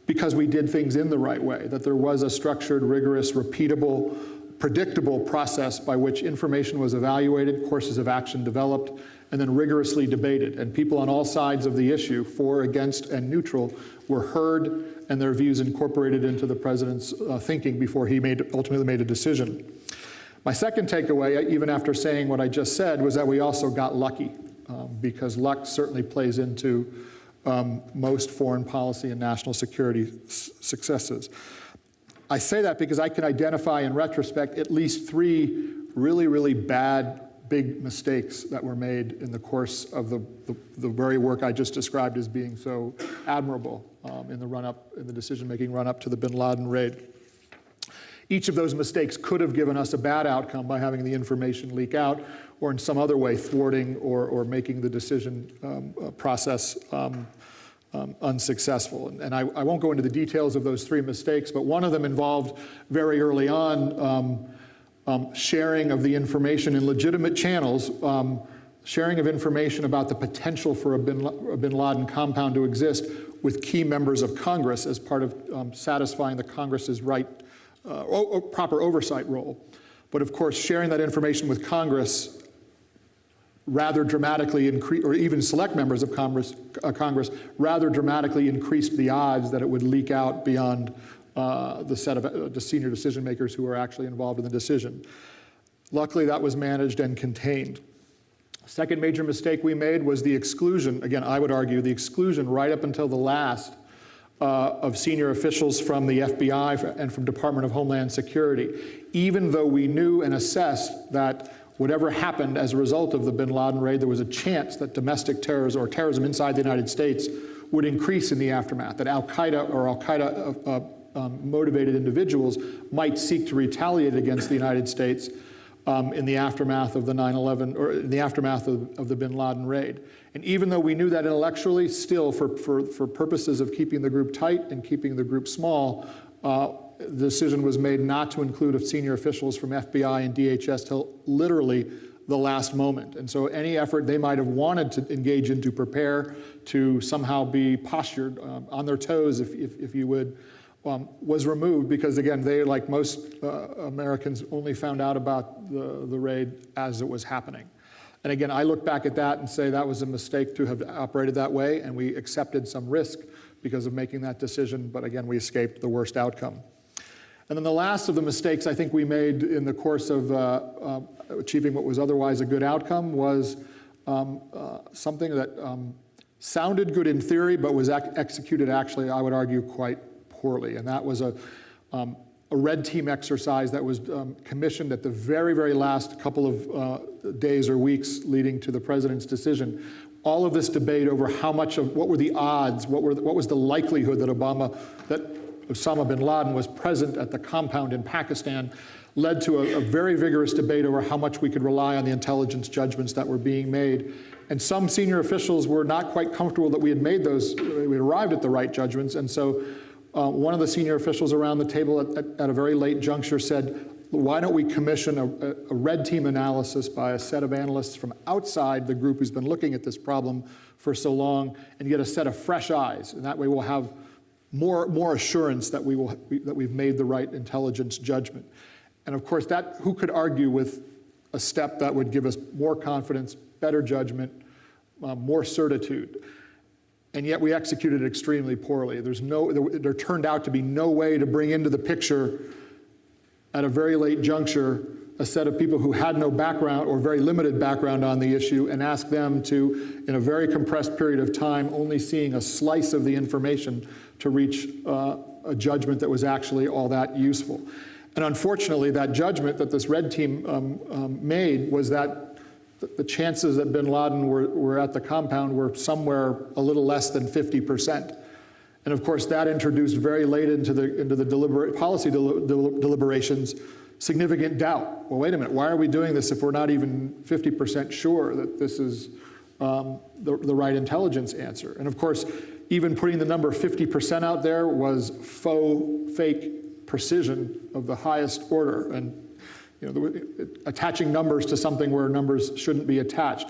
because we did things in the right way, that there was a structured, rigorous, repeatable, predictable process by which information was evaluated, courses of action developed, and then rigorously debated. And people on all sides of the issue, for, against, and neutral, were heard and their views incorporated into the president's uh, thinking before he made, ultimately made a decision. My second takeaway, even after saying what I just said, was that we also got lucky, um, because luck certainly plays into um, most foreign policy and national security successes. I say that because I can identify in retrospect at least three really, really bad big mistakes that were made in the course of the, the, the very work I just described as being so admirable um, in the run-up, in the decision-making run-up to the bin Laden raid. Each of those mistakes could have given us a bad outcome by having the information leak out or in some other way thwarting or, or making the decision um, uh, process um, um, unsuccessful. And, and I, I, won't go into the details of those three mistakes, but one of them involved very early on um, um, sharing of the information in legitimate channels, um, sharing of information about the potential for a bin, a bin, Laden compound to exist with key members of Congress as part of um, satisfying the Congress's right, uh, proper oversight role. But of course, sharing that information with Congress rather dramatically increase, or even select members of Congress, uh, Congress, rather dramatically increased the odds that it would leak out beyond uh, the set of uh, the senior decision makers who were actually involved in the decision. Luckily, that was managed and contained. Second major mistake we made was the exclusion, again, I would argue, the exclusion right up until the last uh, of senior officials from the FBI and from Department of Homeland Security, even though we knew and assessed that whatever happened as a result of the bin Laden raid, there was a chance that domestic terrorism or terrorism inside the United States would increase in the aftermath, that Al-Qaeda or Al-Qaeda uh, uh, um, motivated individuals might seek to retaliate against the United States um, in the aftermath of the 9-11, or in the aftermath of, of, the bin Laden raid. And even though we knew that intellectually, still for, for, for purposes of keeping the group tight and keeping the group small, uh, the decision was made not to include senior officials from FBI and DHS till literally the last moment. And so any effort they might have wanted to engage in to prepare to somehow be postured um, on their toes, if, if, if you would, um, was removed because again, they, like most uh, Americans, only found out about the, the raid as it was happening. And again, I look back at that and say that was a mistake to have operated that way and we accepted some risk because of making that decision, but again, we escaped the worst outcome. And then the last of the mistakes I think we made in the course of uh, uh, achieving what was otherwise a good outcome was um, uh, something that um, sounded good in theory, but was ac executed actually, I would argue, quite poorly. And that was a, um, a red team exercise that was um, commissioned at the very, very last couple of uh, days or weeks leading to the president's decision. All of this debate over how much of, what were the odds, what, were the, what was the likelihood that Obama, that Osama bin Laden was present at the compound in Pakistan led to a, a, very vigorous debate over how much we could rely on the intelligence judgments that were being made. And some senior officials were not quite comfortable that we had made those, we arrived at the right judgments. And so uh, one of the senior officials around the table at, at, at, a very late juncture said, why don't we commission a, a red team analysis by a set of analysts from outside the group who's been looking at this problem for so long and get a set of fresh eyes. And that way we'll have more, more assurance that, we will, that we've made the right intelligence judgment. And of course, that, who could argue with a step that would give us more confidence, better judgment, uh, more certitude? And yet we executed it extremely poorly. There's no, there, there turned out to be no way to bring into the picture at a very late juncture a set of people who had no background or very limited background on the issue and ask them to, in a very compressed period of time, only seeing a slice of the information to reach uh, a judgment that was actually all that useful. And unfortunately, that judgment that this red team um, um, made was that the chances that bin Laden were, were at the compound were somewhere a little less than 50%. And of course, that introduced very late into the, into the deliberate, policy del del deliberations significant doubt. Well, wait a minute, why are we doing this if we're not even 50% sure that this is um, the, the right intelligence answer? And of course, even putting the number 50% out there was faux, fake precision of the highest order. And you know, attaching numbers to something where numbers shouldn't be attached.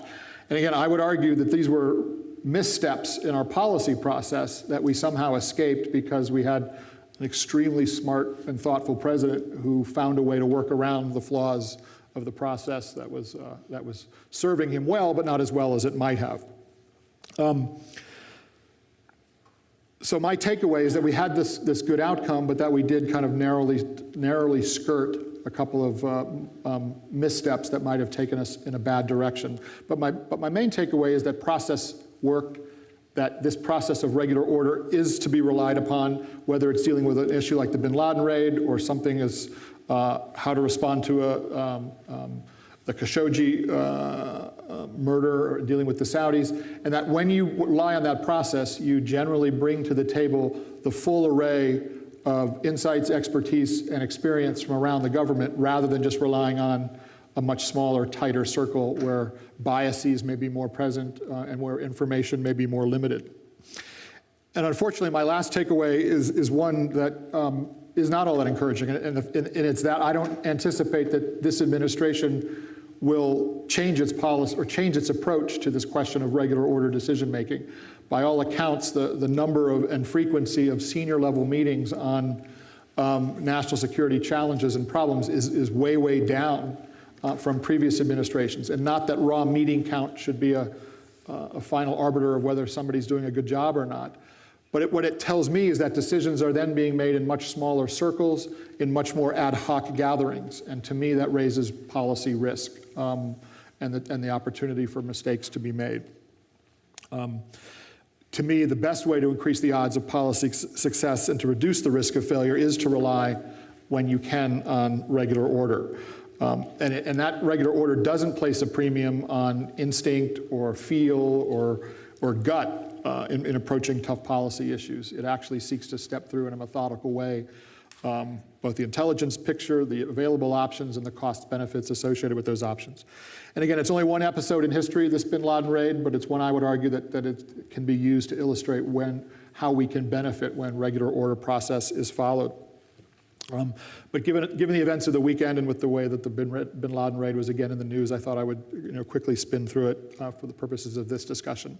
And again, I would argue that these were missteps in our policy process that we somehow escaped because we had an extremely smart and thoughtful president who found a way to work around the flaws of the process that was, uh, that was serving him well, but not as well as it might have. Um, so my takeaway is that we had this, this good outcome, but that we did kind of narrowly, narrowly skirt a couple of uh, um, missteps that might have taken us in a bad direction. But my, but my main takeaway is that process worked, that this process of regular order is to be relied upon, whether it's dealing with an issue like the bin Laden raid or something as uh, how to respond to a, um, um, the Khashoggi uh, uh, murder, dealing with the Saudis, and that when you rely on that process, you generally bring to the table the full array of insights, expertise, and experience from around the government rather than just relying on a much smaller, tighter circle where biases may be more present uh, and where information may be more limited. And unfortunately, my last takeaway is, is one that um, is not all that encouraging, and, and, and it's that I don't anticipate that this administration will change its policy or change its approach to this question of regular order decision making. By all accounts, the, the number of and frequency of senior level meetings on um, national security challenges and problems is, is way, way down uh, from previous administrations. And not that raw meeting count should be a, uh, a final arbiter of whether somebody's doing a good job or not. But it, what it tells me is that decisions are then being made in much smaller circles, in much more ad hoc gatherings. And to me, that raises policy risk um, and, the, and the opportunity for mistakes to be made. Um, to me, the best way to increase the odds of policy success and to reduce the risk of failure is to rely, when you can, on regular order. Um, and, it, and, that regular order doesn't place a premium on instinct or feel or, or gut uh, in, in, approaching tough policy issues. It actually seeks to step through in a methodical way um, both the intelligence picture, the available options, and the cost benefits associated with those options. And again, it's only one episode in history, this bin Laden raid, but it's one I would argue that, that it can be used to illustrate when, how we can benefit when regular order process is followed. Um, but given, given the events of the weekend and with the way that the bin, bin Laden raid was again in the news, I thought I would you know, quickly spin through it uh, for the purposes of this discussion.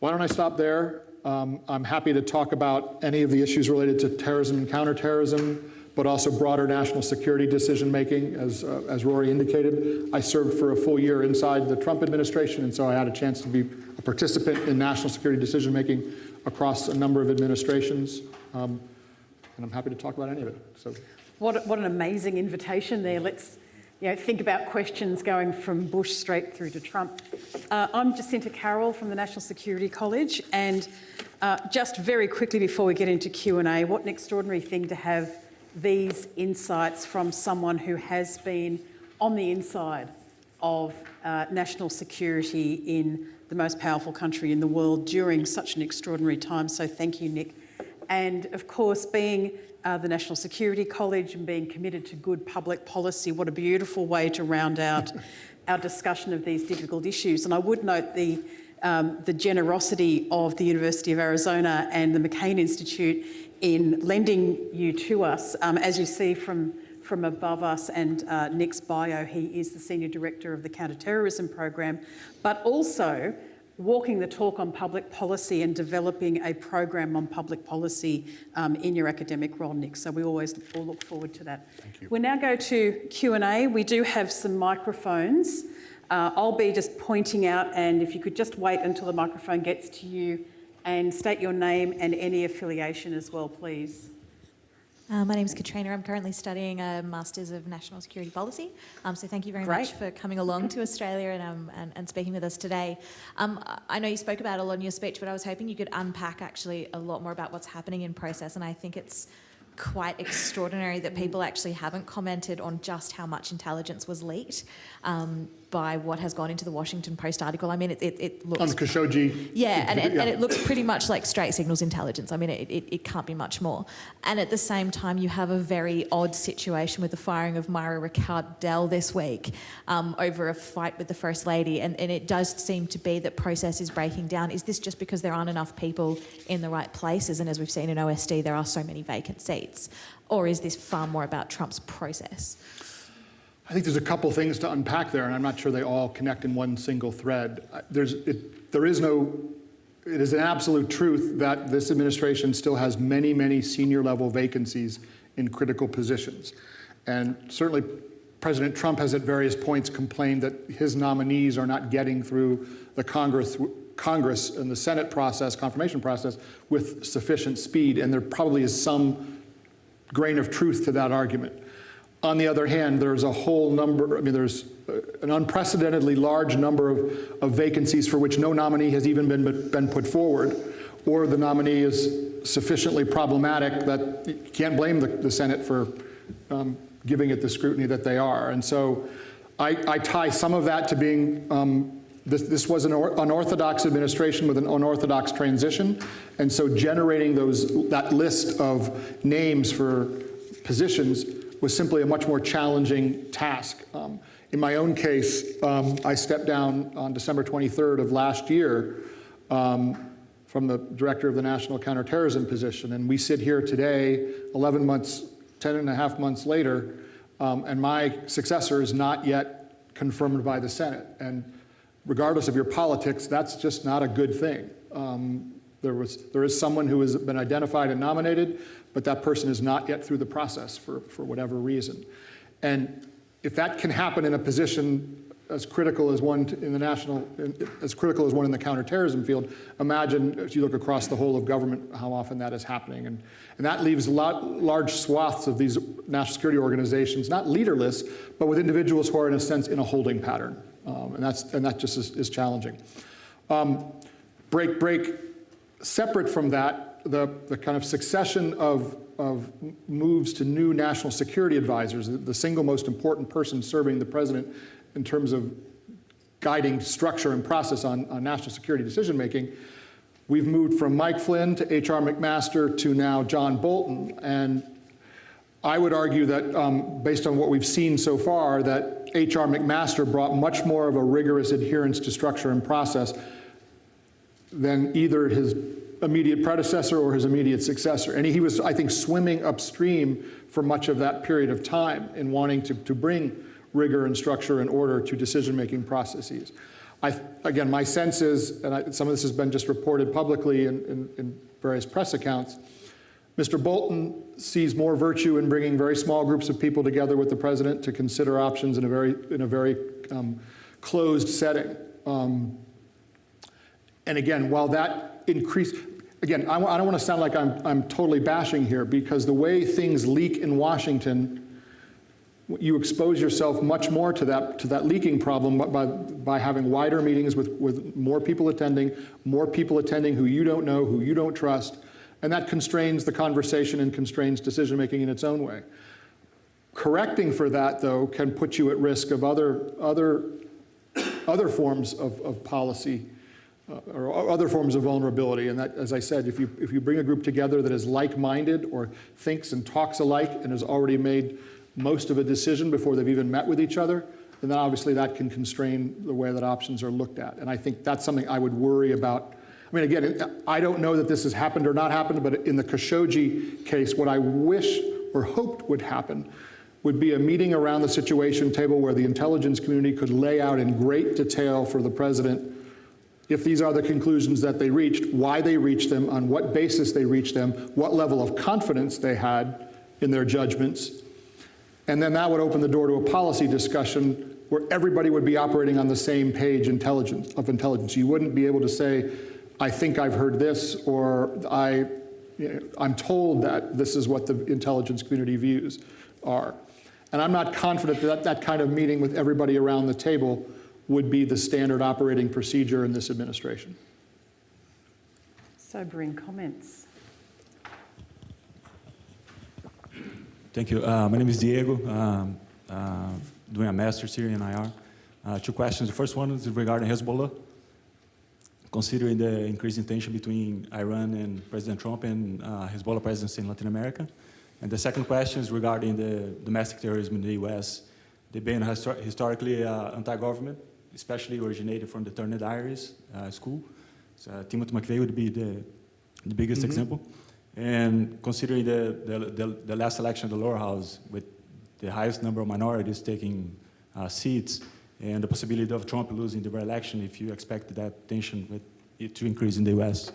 Why don't I stop there? Um, I'm happy to talk about any of the issues related to terrorism and counterterrorism, but also broader national security decision making, as, uh, as Rory indicated. I served for a full year inside the Trump administration, and so I had a chance to be a participant in national security decision making across a number of administrations. Um, and I'm happy to talk about any of it. So What, what an amazing invitation there. Let's you know, think about questions going from Bush straight through to Trump. Uh, I'm Jacinta Carroll from the National Security College, and uh, just very quickly before we get into Q&A, what an extraordinary thing to have these insights from someone who has been on the inside of uh, national security in the most powerful country in the world during such an extraordinary time. So thank you, Nick. And of course, being uh, the National Security College and being committed to good public policy, what a beautiful way to round out [laughs] our discussion of these difficult issues. And I would note the, um, the generosity of the University of Arizona and the McCain Institute in lending you to us. Um, as you see from, from above us and uh, Nick's bio, he is the Senior Director of the Counterterrorism Program, but also walking the talk on public policy and developing a program on public policy um, in your academic role, Nick. So we always all look forward to that. Thank you. We'll now go to Q&A. We do have some microphones. Uh, I'll be just pointing out, and if you could just wait until the microphone gets to you and state your name and any affiliation as well, please. Uh, my name is Katrina. I'm currently studying a Masters of National Security Policy. Um, so thank you very Great. much for coming along to Australia and, um, and, and speaking with us today. Um, I know you spoke about a lot in your speech, but I was hoping you could unpack actually a lot more about what's happening in process. And I think it's quite extraordinary that people actually haven't commented on just how much intelligence was leaked um, by what has gone into the Washington Post article. I mean, it, it, it looks on Khashoggi. yeah, and, and, yeah. and it looks pretty much like straight signals intelligence. I mean, it, it, it can't be much more. And at the same time, you have a very odd situation with the firing of Mira Ricardel this week um, over a fight with the First Lady. And, and it does seem to be that process is breaking down. Is this just because there aren't enough people in the right places? And as we've seen in OSD, there are so many vacant seats. Or is this far more about Trump's process? I think there's a couple things to unpack there, and I'm not sure they all connect in one single thread. There's, it, there is no, it is an absolute truth that this administration still has many, many senior level vacancies in critical positions. And certainly President Trump has at various points complained that his nominees are not getting through the Congress, Congress and the Senate process, confirmation process, with sufficient speed, and there probably is some grain of truth to that argument. On the other hand, there's a whole number, I mean, there's uh, an unprecedentedly large number of, of vacancies for which no nominee has even been, been put forward, or the nominee is sufficiently problematic that you can't blame the, the Senate for um, giving it the scrutiny that they are. And so I, I tie some of that to being um, this, this, was an unorthodox administration with an unorthodox transition, and so generating those that list of names for positions was simply a much more challenging task. Um, in my own case, um, I stepped down on December 23rd of last year um, from the director of the National Counterterrorism position, and we sit here today, 11 months, 10 and a half months later, um, and my successor is not yet confirmed by the Senate. And regardless of your politics, that's just not a good thing. Um, there, was, there is someone who has been identified and nominated, but that person is not yet through the process for, for whatever reason. And if that can happen in a position as critical as one in the national, as critical as one in the counterterrorism field, imagine if you look across the whole of government, how often that is happening. And, and that leaves lot, large swaths of these national security organizations, not leaderless, but with individuals who are in a sense in a holding pattern. Um, and, that's, and that just is, is challenging. Um, break, break, separate from that, the, the kind of succession of, of moves to new national security advisors, the, single most important person serving the president in terms of guiding structure and process on, on national security decision making, we've moved from Mike Flynn to H.R. McMaster to now John Bolton. And I would argue that, um, based on what we've seen so far, that H.R. McMaster brought much more of a rigorous adherence to structure and process than either his immediate predecessor or his immediate successor. And he was, I think, swimming upstream for much of that period of time in wanting to, to bring rigor and structure and order to decision-making processes. I, again, my sense is, and I, some of this has been just reported publicly in, in, in various press accounts, Mr. Bolton sees more virtue in bringing very small groups of people together with the president to consider options in a very, in a very um, closed setting. Um, and again, while that increase, again, I, I don't want to sound like I'm, I'm totally bashing here because the way things leak in Washington, you expose yourself much more to that, to that leaking problem by, by having wider meetings with, with more people attending, more people attending who you don't know, who you don't trust, and that constrains the conversation and constrains decision-making in its own way. Correcting for that, though, can put you at risk of other, other, other forms of, of policy uh, or other forms of vulnerability. And that, as I said, if you, if you bring a group together that is like-minded or thinks and talks alike and has already made most of a decision before they've even met with each other, then obviously that can constrain the way that options are looked at. And I think that's something I would worry about. I mean, again, I don't know that this has happened or not happened, but in the Khashoggi case, what I wish or hoped would happen would be a meeting around the Situation Table where the intelligence community could lay out in great detail for the president if these are the conclusions that they reached, why they reached them, on what basis they reached them, what level of confidence they had in their judgments. And then that would open the door to a policy discussion where everybody would be operating on the same page intelligence, of intelligence. You wouldn't be able to say, I think I've heard this, or I, you know, I'm told that this is what the intelligence community views are. And I'm not confident that that kind of meeting with everybody around the table would be the standard operating procedure in this administration. Sobering comments. Thank you. Uh, my name is Diego, um, uh, doing a master's here in IR. Uh, two questions. The first one is regarding Hezbollah. Considering the increasing tension between Iran and President Trump and uh, Hezbollah presence in Latin America. And the second question is regarding the domestic terrorism in the U.S. They've been histor historically uh, anti-government, especially originated from the Turner Diaries uh, school. So Timothy McVeigh would be the, the biggest Mhm. example. And considering the, the, the, the last election of the lower house with the highest number of minorities taking uh, seats and the possibility of Trump losing the re-election, if you expect that tension with it to increase in the U.S.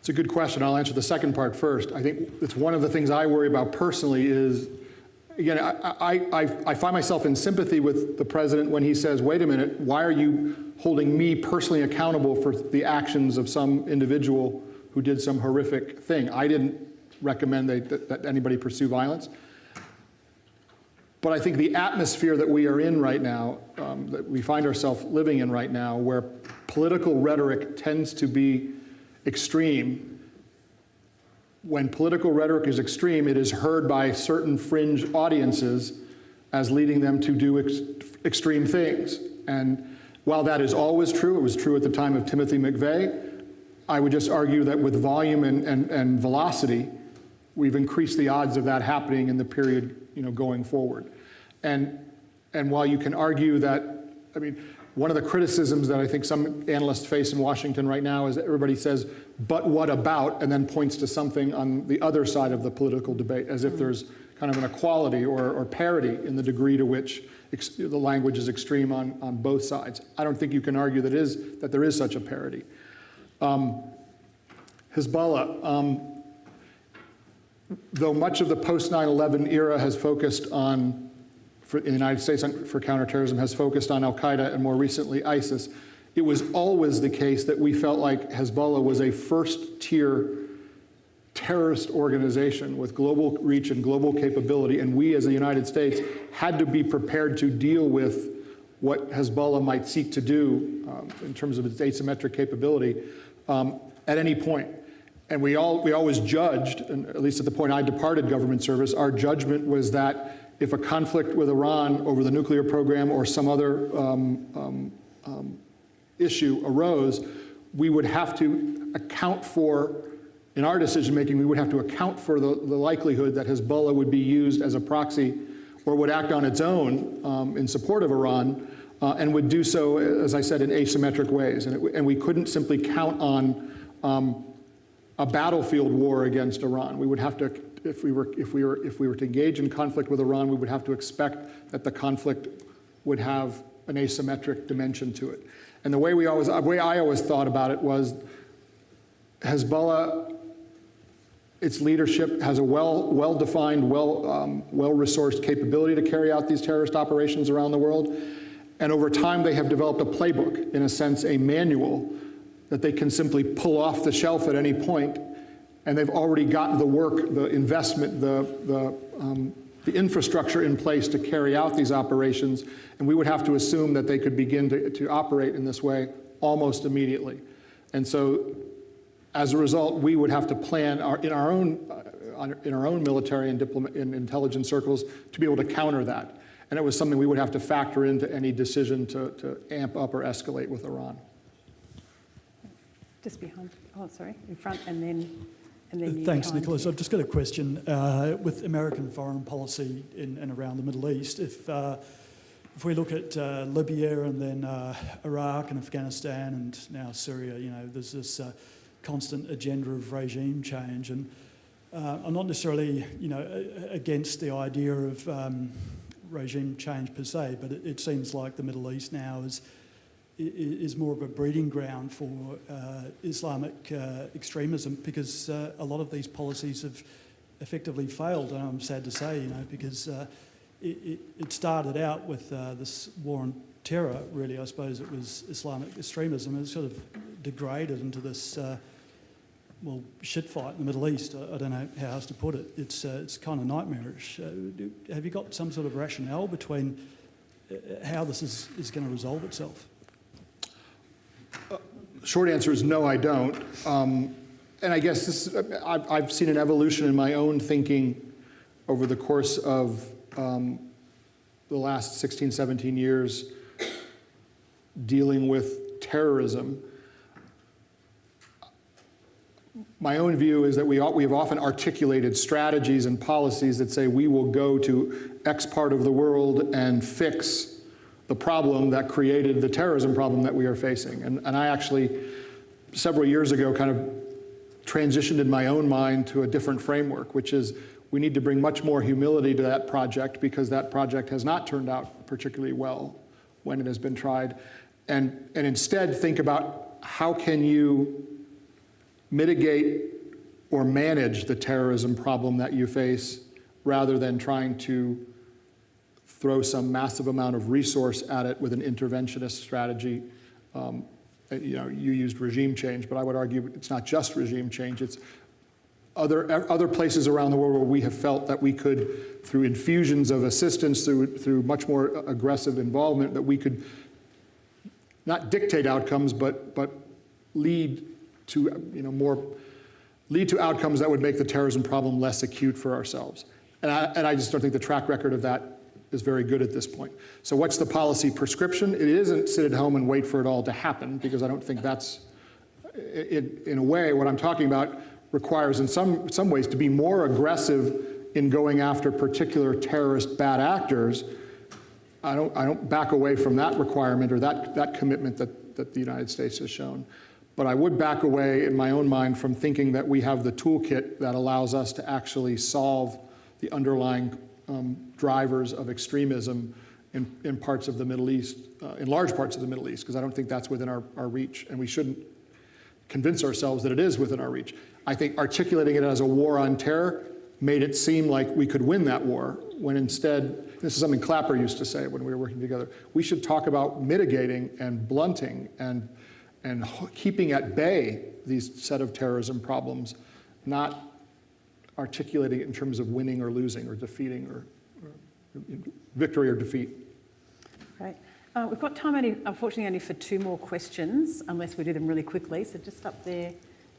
It's a good question. I'll answer the second part first. I think it's one of the things I worry about personally is, again, I, I, I, find myself in sympathy with the president when he says, wait a minute, why are you holding me personally accountable for the actions of some individual who did some horrific thing? I didn't recommend that, that anybody pursue violence. But I think the atmosphere that we are in right now, um, that we find ourselves living in right now, where political rhetoric tends to be extreme, when political rhetoric is extreme, it is heard by certain fringe audiences as leading them to do ex extreme things. And while that is always true, it was true at the time of Timothy McVeigh, I would just argue that with volume and, and, and velocity, we've increased the odds of that happening in the period you know, going forward. And, and while you can argue that, I mean, one of the criticisms that I think some analysts face in Washington right now is that everybody says, but what about, and then points to something on the other side of the political debate, as if there's kind of an equality or, or parity in the degree to which the language is extreme on, on both sides. I don't think you can argue that, is, that there is such a parity. Um, Hezbollah, um, though much of the post 9/11 era has focused on, for, in the United States for counterterrorism, has focused on Al Qaeda and more recently ISIS. It was always the case that we felt like Hezbollah was a first-tier terrorist organization with global reach and global capability, and we as the United States had to be prepared to deal with what Hezbollah might seek to do um, in terms of its asymmetric capability um, at any point. And we, all, we always judged, and at least at the point I departed government service, our judgment was that if a conflict with Iran over the nuclear program or some other um, um, um, issue arose, we would have to account for, in our decision making, we would have to account for the, the likelihood that Hezbollah would be used as a proxy or would act on its own um, in support of Iran uh, and would do so, as I said, in asymmetric ways. And, it, and we couldn't simply count on um, a battlefield war against Iran. We would have to, if we, were, if, we were, if we were to engage in conflict with Iran, we would have to expect that the conflict would have an asymmetric dimension to it. And the way, we always, the way I always thought about it was Hezbollah, its leadership has a well, well-defined, well, um, well-resourced capability to carry out these terrorist operations around the world. And over time, they have developed a playbook, in a sense, a manual that they can simply pull off the shelf at any point, and they've already got the work, the investment, the, the, um, the infrastructure in place to carry out these operations, and we would have to assume that they could begin to, to operate in this way almost immediately. And so, as a result, we would have to plan our, in our own, uh, in our own military and diplomat, and intelligence circles to be able to counter that. And it was something we would have to factor into any decision to, to amp up or escalate with Iran. Just behind, oh, sorry, in front and then, Thanks, Nicholas. I've just got a question. Uh, with American foreign policy in and around the Middle East, if, uh, if we look at uh, Libya and then uh, Iraq and Afghanistan and now Syria, you know, there's this uh, constant agenda of regime change. And uh, I'm not necessarily, you know, against the idea of um, regime change per se, but it, it seems like the Middle East now is is more of a breeding ground for uh, Islamic uh, extremism because uh, a lot of these policies have effectively failed, and I'm sad to say, you know, because uh, it, it, it started out with uh, this war on terror, really, I suppose it was Islamic extremism, it's sort of degraded into this, uh, well, shit fight in the Middle East. I, I don't know how else to put it. It's, it's kind of nightmarish. Have you got some sort of rationale between how this is, is going to resolve itself? Short answer is no, I don't. Um, and I guess this, I've, I've seen an evolution in my own thinking over the course of um, the last 16, 17 years dealing with terrorism. My own view is that we, we have often articulated strategies and policies that say we will go to X part of the world and fix the problem that created the terrorism problem that we are facing. And, and I actually, several years ago, kind of transitioned in my own mind to a different framework, which is we need to bring much more humility to that project because that project has not turned out particularly well when it has been tried. And, and instead think about how can you mitigate or manage the terrorism problem that you face rather than trying to throw some massive amount of resource at it with an interventionist strategy. Um, you know, you used regime change, but I would argue it's not just regime change. It's other, other places around the world where we have felt that we could, through infusions of assistance, through, through much more aggressive involvement, that we could not dictate outcomes, but, but lead to, you know, more, lead to outcomes that would make the terrorism problem less acute for ourselves. And I, and I just don't think the track record of that is very good at this point. So what's the policy prescription? It isn't sit at home and wait for it all to happen, because I don't think that's, in, in a way, what I'm talking about requires in some, some ways to be more aggressive in going after particular terrorist bad actors. I don't, I don't back away from that requirement or that, that commitment that, that the United States has shown. But I would back away in my own mind from thinking that we have the toolkit that allows us to actually solve the underlying um, drivers of extremism in, in parts of the Middle East, uh, in large parts of the Middle East, because I don't think that's within our, our reach, and we shouldn't convince ourselves that it is within our reach. I think articulating it as a war on terror made it seem like we could win that war, when instead, this is something Clapper used to say when we were working together, we should talk about mitigating and blunting and, and keeping at bay these set of terrorism problems, not articulating it in terms of winning or losing or defeating or, or victory or defeat. Great. Uh, we've got time, only, unfortunately, only for two more questions, unless we do them really quickly. So just up there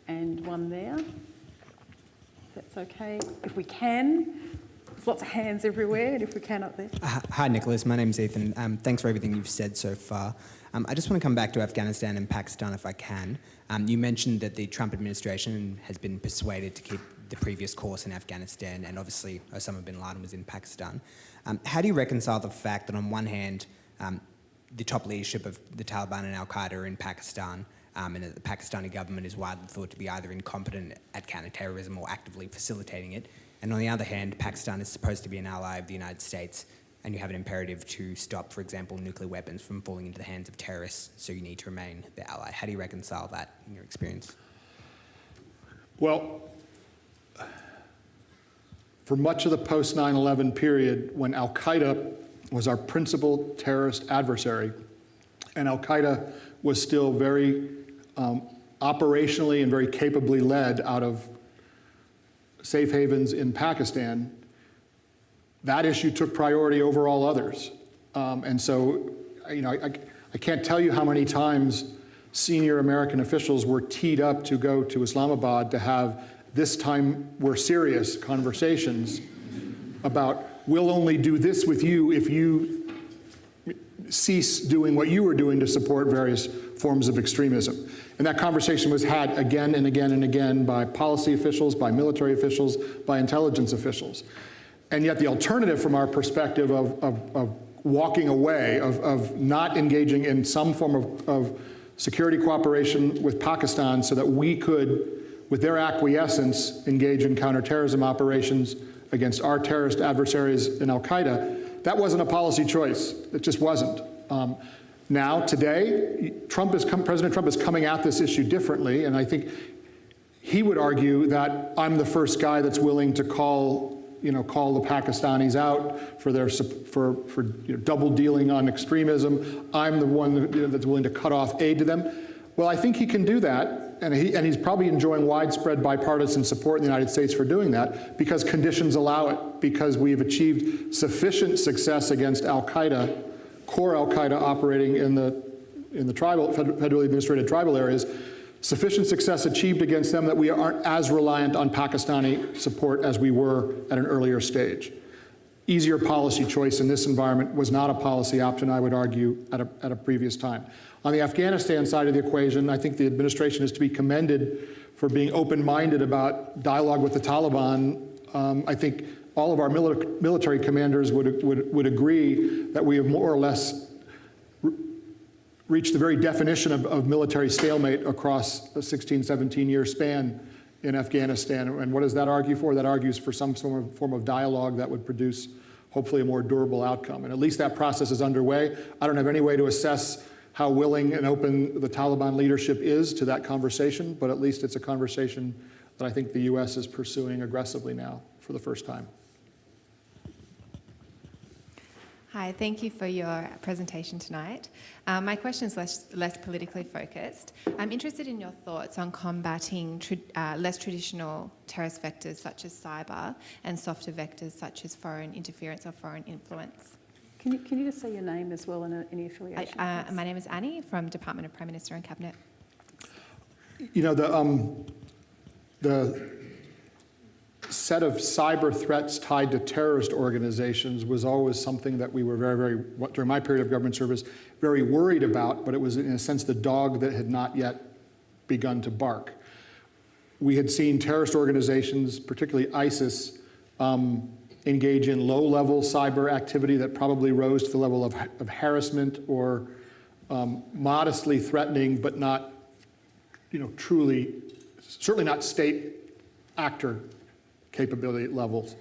and one there. That's okay. If we can, there's lots of hands everywhere, and if we can up there. Hi- Hi, Nicholas. My name's Ethan. Um, thanks for everything you've said so far. Um, I just want to come back to Afghanistan and Pakistan if I can. Um, you mentioned that the Trump administration has been persuaded to keep the previous course in Afghanistan, and obviously Osama bin Laden was in Pakistan. Um, how do you reconcile the fact that, on one hand, um, the top leadership of the Taliban and Al Qaeda are in Pakistan, um, and the Pakistani government is widely thought to be either incompetent at counterterrorism or actively facilitating it. And on the other hand, Pakistan is supposed to be an ally of the United States, and you have an imperative to stop, for example, nuclear weapons from falling into the hands of terrorists, so you need to remain their ally. How do you reconcile that in your experience? Well, for much of the post 9 11 period, when Al Qaeda was our principal terrorist adversary, and Al Qaeda was still very um, operationally and very capably led out of safe havens in Pakistan, that issue took priority over all others. Um, and so, you know, I, I can't tell you how many times senior American officials were teed up to go to Islamabad to have this time we're serious conversations about we'll only do this with you if you cease doing what you were doing to support various forms of extremism. And that conversation was had again and again and again by policy officials, by military officials, by intelligence officials. And yet the alternative from our perspective of, of, of walking away, of, of not engaging in some form of, of security cooperation with Pakistan so that we could, with their acquiescence, engage in counterterrorism operations against our terrorist adversaries in Al-Qaeda, that wasn't a policy choice. It just wasn't. Um, now, today, Trump is President Trump is coming at this issue differently, and I think he would argue that I'm the first guy that's willing to call, you know, call the Pakistanis out for their for for you know, double dealing on extremism. I'm the one that's willing to cut off aid to them. Well, I think he can do that, and, he, and he's probably enjoying widespread bipartisan support in the United States for doing that because conditions allow it, because we've achieved sufficient success against al-Qaeda core al-Qaeda operating in the, in the tribal, federally administrated tribal areas, sufficient success achieved against them that we aren't as reliant on Pakistani support as we were at an earlier stage. Easier policy choice in this environment was not a policy option, I would argue, at a, at a previous time. On the Afghanistan side of the equation, I think the administration is to be commended for being open-minded about dialogue with the Taliban. Um, I think all of our military commanders would, would, would agree that we have more or less reached the very definition of, of military stalemate across a 16, 17 year span in Afghanistan. And what does that argue for? That argues for some form of, dialogue that would produce hopefully a more durable outcome. And at least that process is underway. I don't have any way to assess how willing and open the Taliban leadership is to that conversation, but at least it's a conversation that I think the US is pursuing aggressively now for the first time. Hi, thank you for your presentation tonight. Um, my question is less, less, politically focused. I'm interested in your thoughts on combating tra uh, less traditional terrorist vectors such as cyber and softer vectors such as foreign interference or foreign influence. Can you, can you just say your name as well and uh, any affiliation? I, uh, my name is Annie from Department of Prime Minister and Cabinet. You know, the, um, the set of cyber threats tied to terrorist organizations was always something that we were very, very, during my period of government service, very worried about, but it was in a sense the dog that had not yet begun to bark. We had seen terrorist organizations, particularly ISIS, um, engage in low-level cyber activity that probably rose to the level of, of harassment or um, modestly threatening, but not, you know, truly, certainly not state actor capability levels.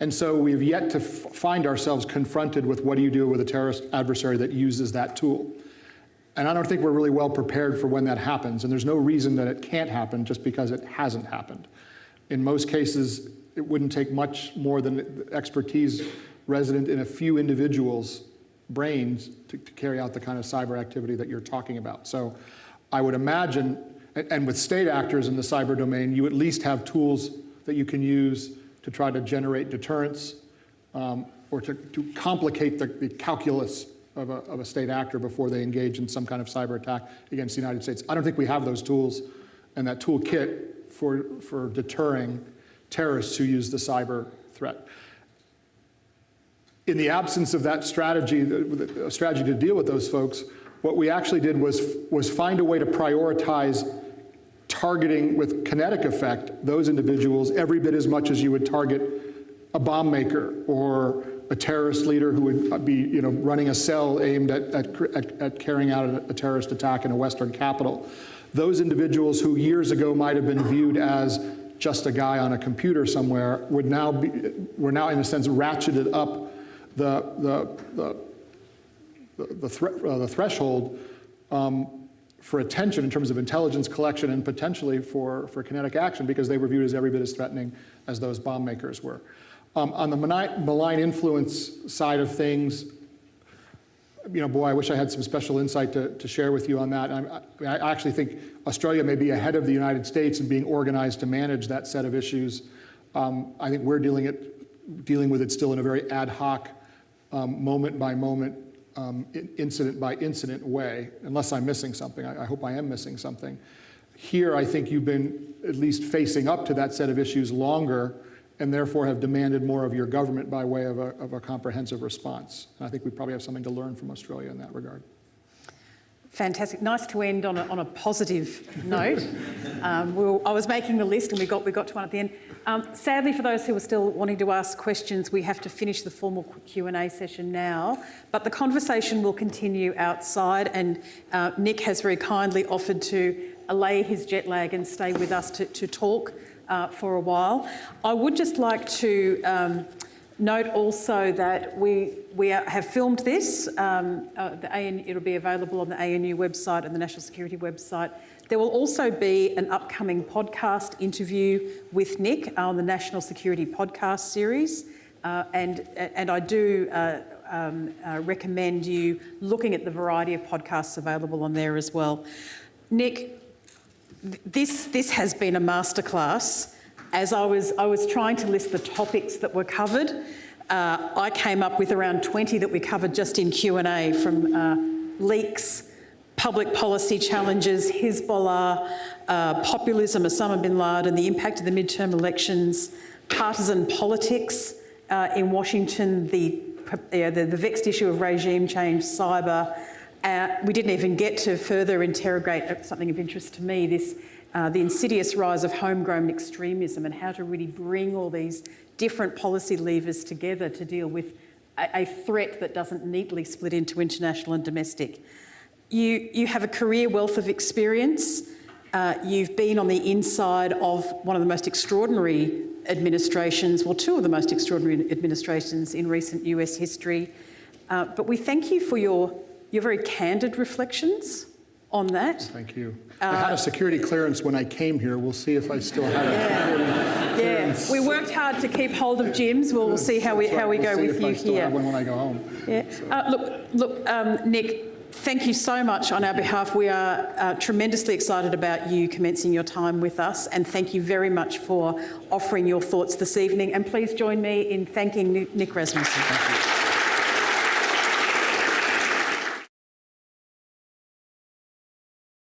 And so we've yet to find ourselves confronted with what do you do with a terrorist adversary that uses that tool. And I don't think we're really well prepared for when that happens. And there's no reason that it can't happen just because it hasn't happened. In most cases, it wouldn't take much more than expertise resident in a few individuals' brains to, to carry out the kind of cyber activity that you're talking about. So I would imagine, and with state actors in the cyber domain, you at least have tools that you can use to try to generate deterrence um, or to, to complicate the, the calculus of a, of a, state actor before they engage in some kind of cyber attack against the United States. I don't think we have those tools and that toolkit for, for deterring terrorists who use the cyber threat. In the absence of that strategy, a strategy to deal with those folks, what we actually did was, was find a way to prioritize targeting with kinetic effect those individuals every bit as much as you would target a bomb maker or a terrorist leader who would be you know, running a cell aimed at, at, at carrying out a, a terrorist attack in a Western capital. Those individuals who years ago might have been viewed as just a guy on a computer somewhere would now be, were now in a sense ratcheted up the, the, the, the, thre uh, the threshold um, for attention in terms of intelligence collection and potentially for, for kinetic action because they were viewed as every bit as threatening as those bomb makers were. Um, on the malign influence side of things, you know, boy, I wish I had some special insight to, to share with you on that. I, I actually think Australia may be ahead of the United States in being organized to manage that set of issues. Um, I think we're dealing, it, dealing with it still in a very ad hoc, um, moment by moment, um, incident by incident way, unless I'm missing something. I, I hope I am missing something. Here, I think you've been at least facing up to that set of issues longer and therefore have demanded more of your government by way of a, of a comprehensive response. And I think we probably have something to learn from Australia in that regard. Fantastic. Nice to end on a, on a positive note. Um, we I was making the list and we got, we got to one at the end. Um, sadly, for those who are still wanting to ask questions, we have to finish the formal Q&A session now. But the conversation will continue outside and uh, Nick has very kindly offered to allay his jet lag and stay with us to, to talk uh, for a while. I would just like to um, Note also that we, we have filmed this. Um, uh, the AN, it'll be available on the ANU website and the National Security website. There will also be an upcoming podcast interview with Nick on the National Security podcast series. Uh, and, and I do uh, um, uh, recommend you looking at the variety of podcasts available on there as well. Nick, this, this has been a masterclass as I was, I was trying to list the topics that were covered, uh, I came up with around 20 that we covered just in Q&A from uh, leaks, public policy challenges, Hezbollah, uh, populism, Osama bin Laden, the impact of the midterm elections, partisan politics uh, in Washington, the, the, the vexed issue of regime change, cyber. Uh, we didn't even get to further interrogate something of interest to me, this uh, the insidious rise of homegrown extremism and how to really bring all these different policy levers together to deal with a, a threat that doesn't neatly split into international and domestic. You, you have a career wealth of experience. Uh, you've been on the inside of one of the most extraordinary administrations, well, two of the most extraordinary administrations in recent US history. Uh, but we thank you for your, your very candid reflections on that. Thank you. I had a security clearance when I came here. We'll see if I still have it. Yeah, we worked hard to keep hold of Jim's. We'll, we'll see how we how we We'll go with you here. when I go home. Yeah. Uh, look, look, um, Nick. Thank you so much on our behalf. We are uh, tremendously excited about you commencing your time with us, and thank you very much for offering your thoughts this evening. And please join me in thanking Nick Rasmussen.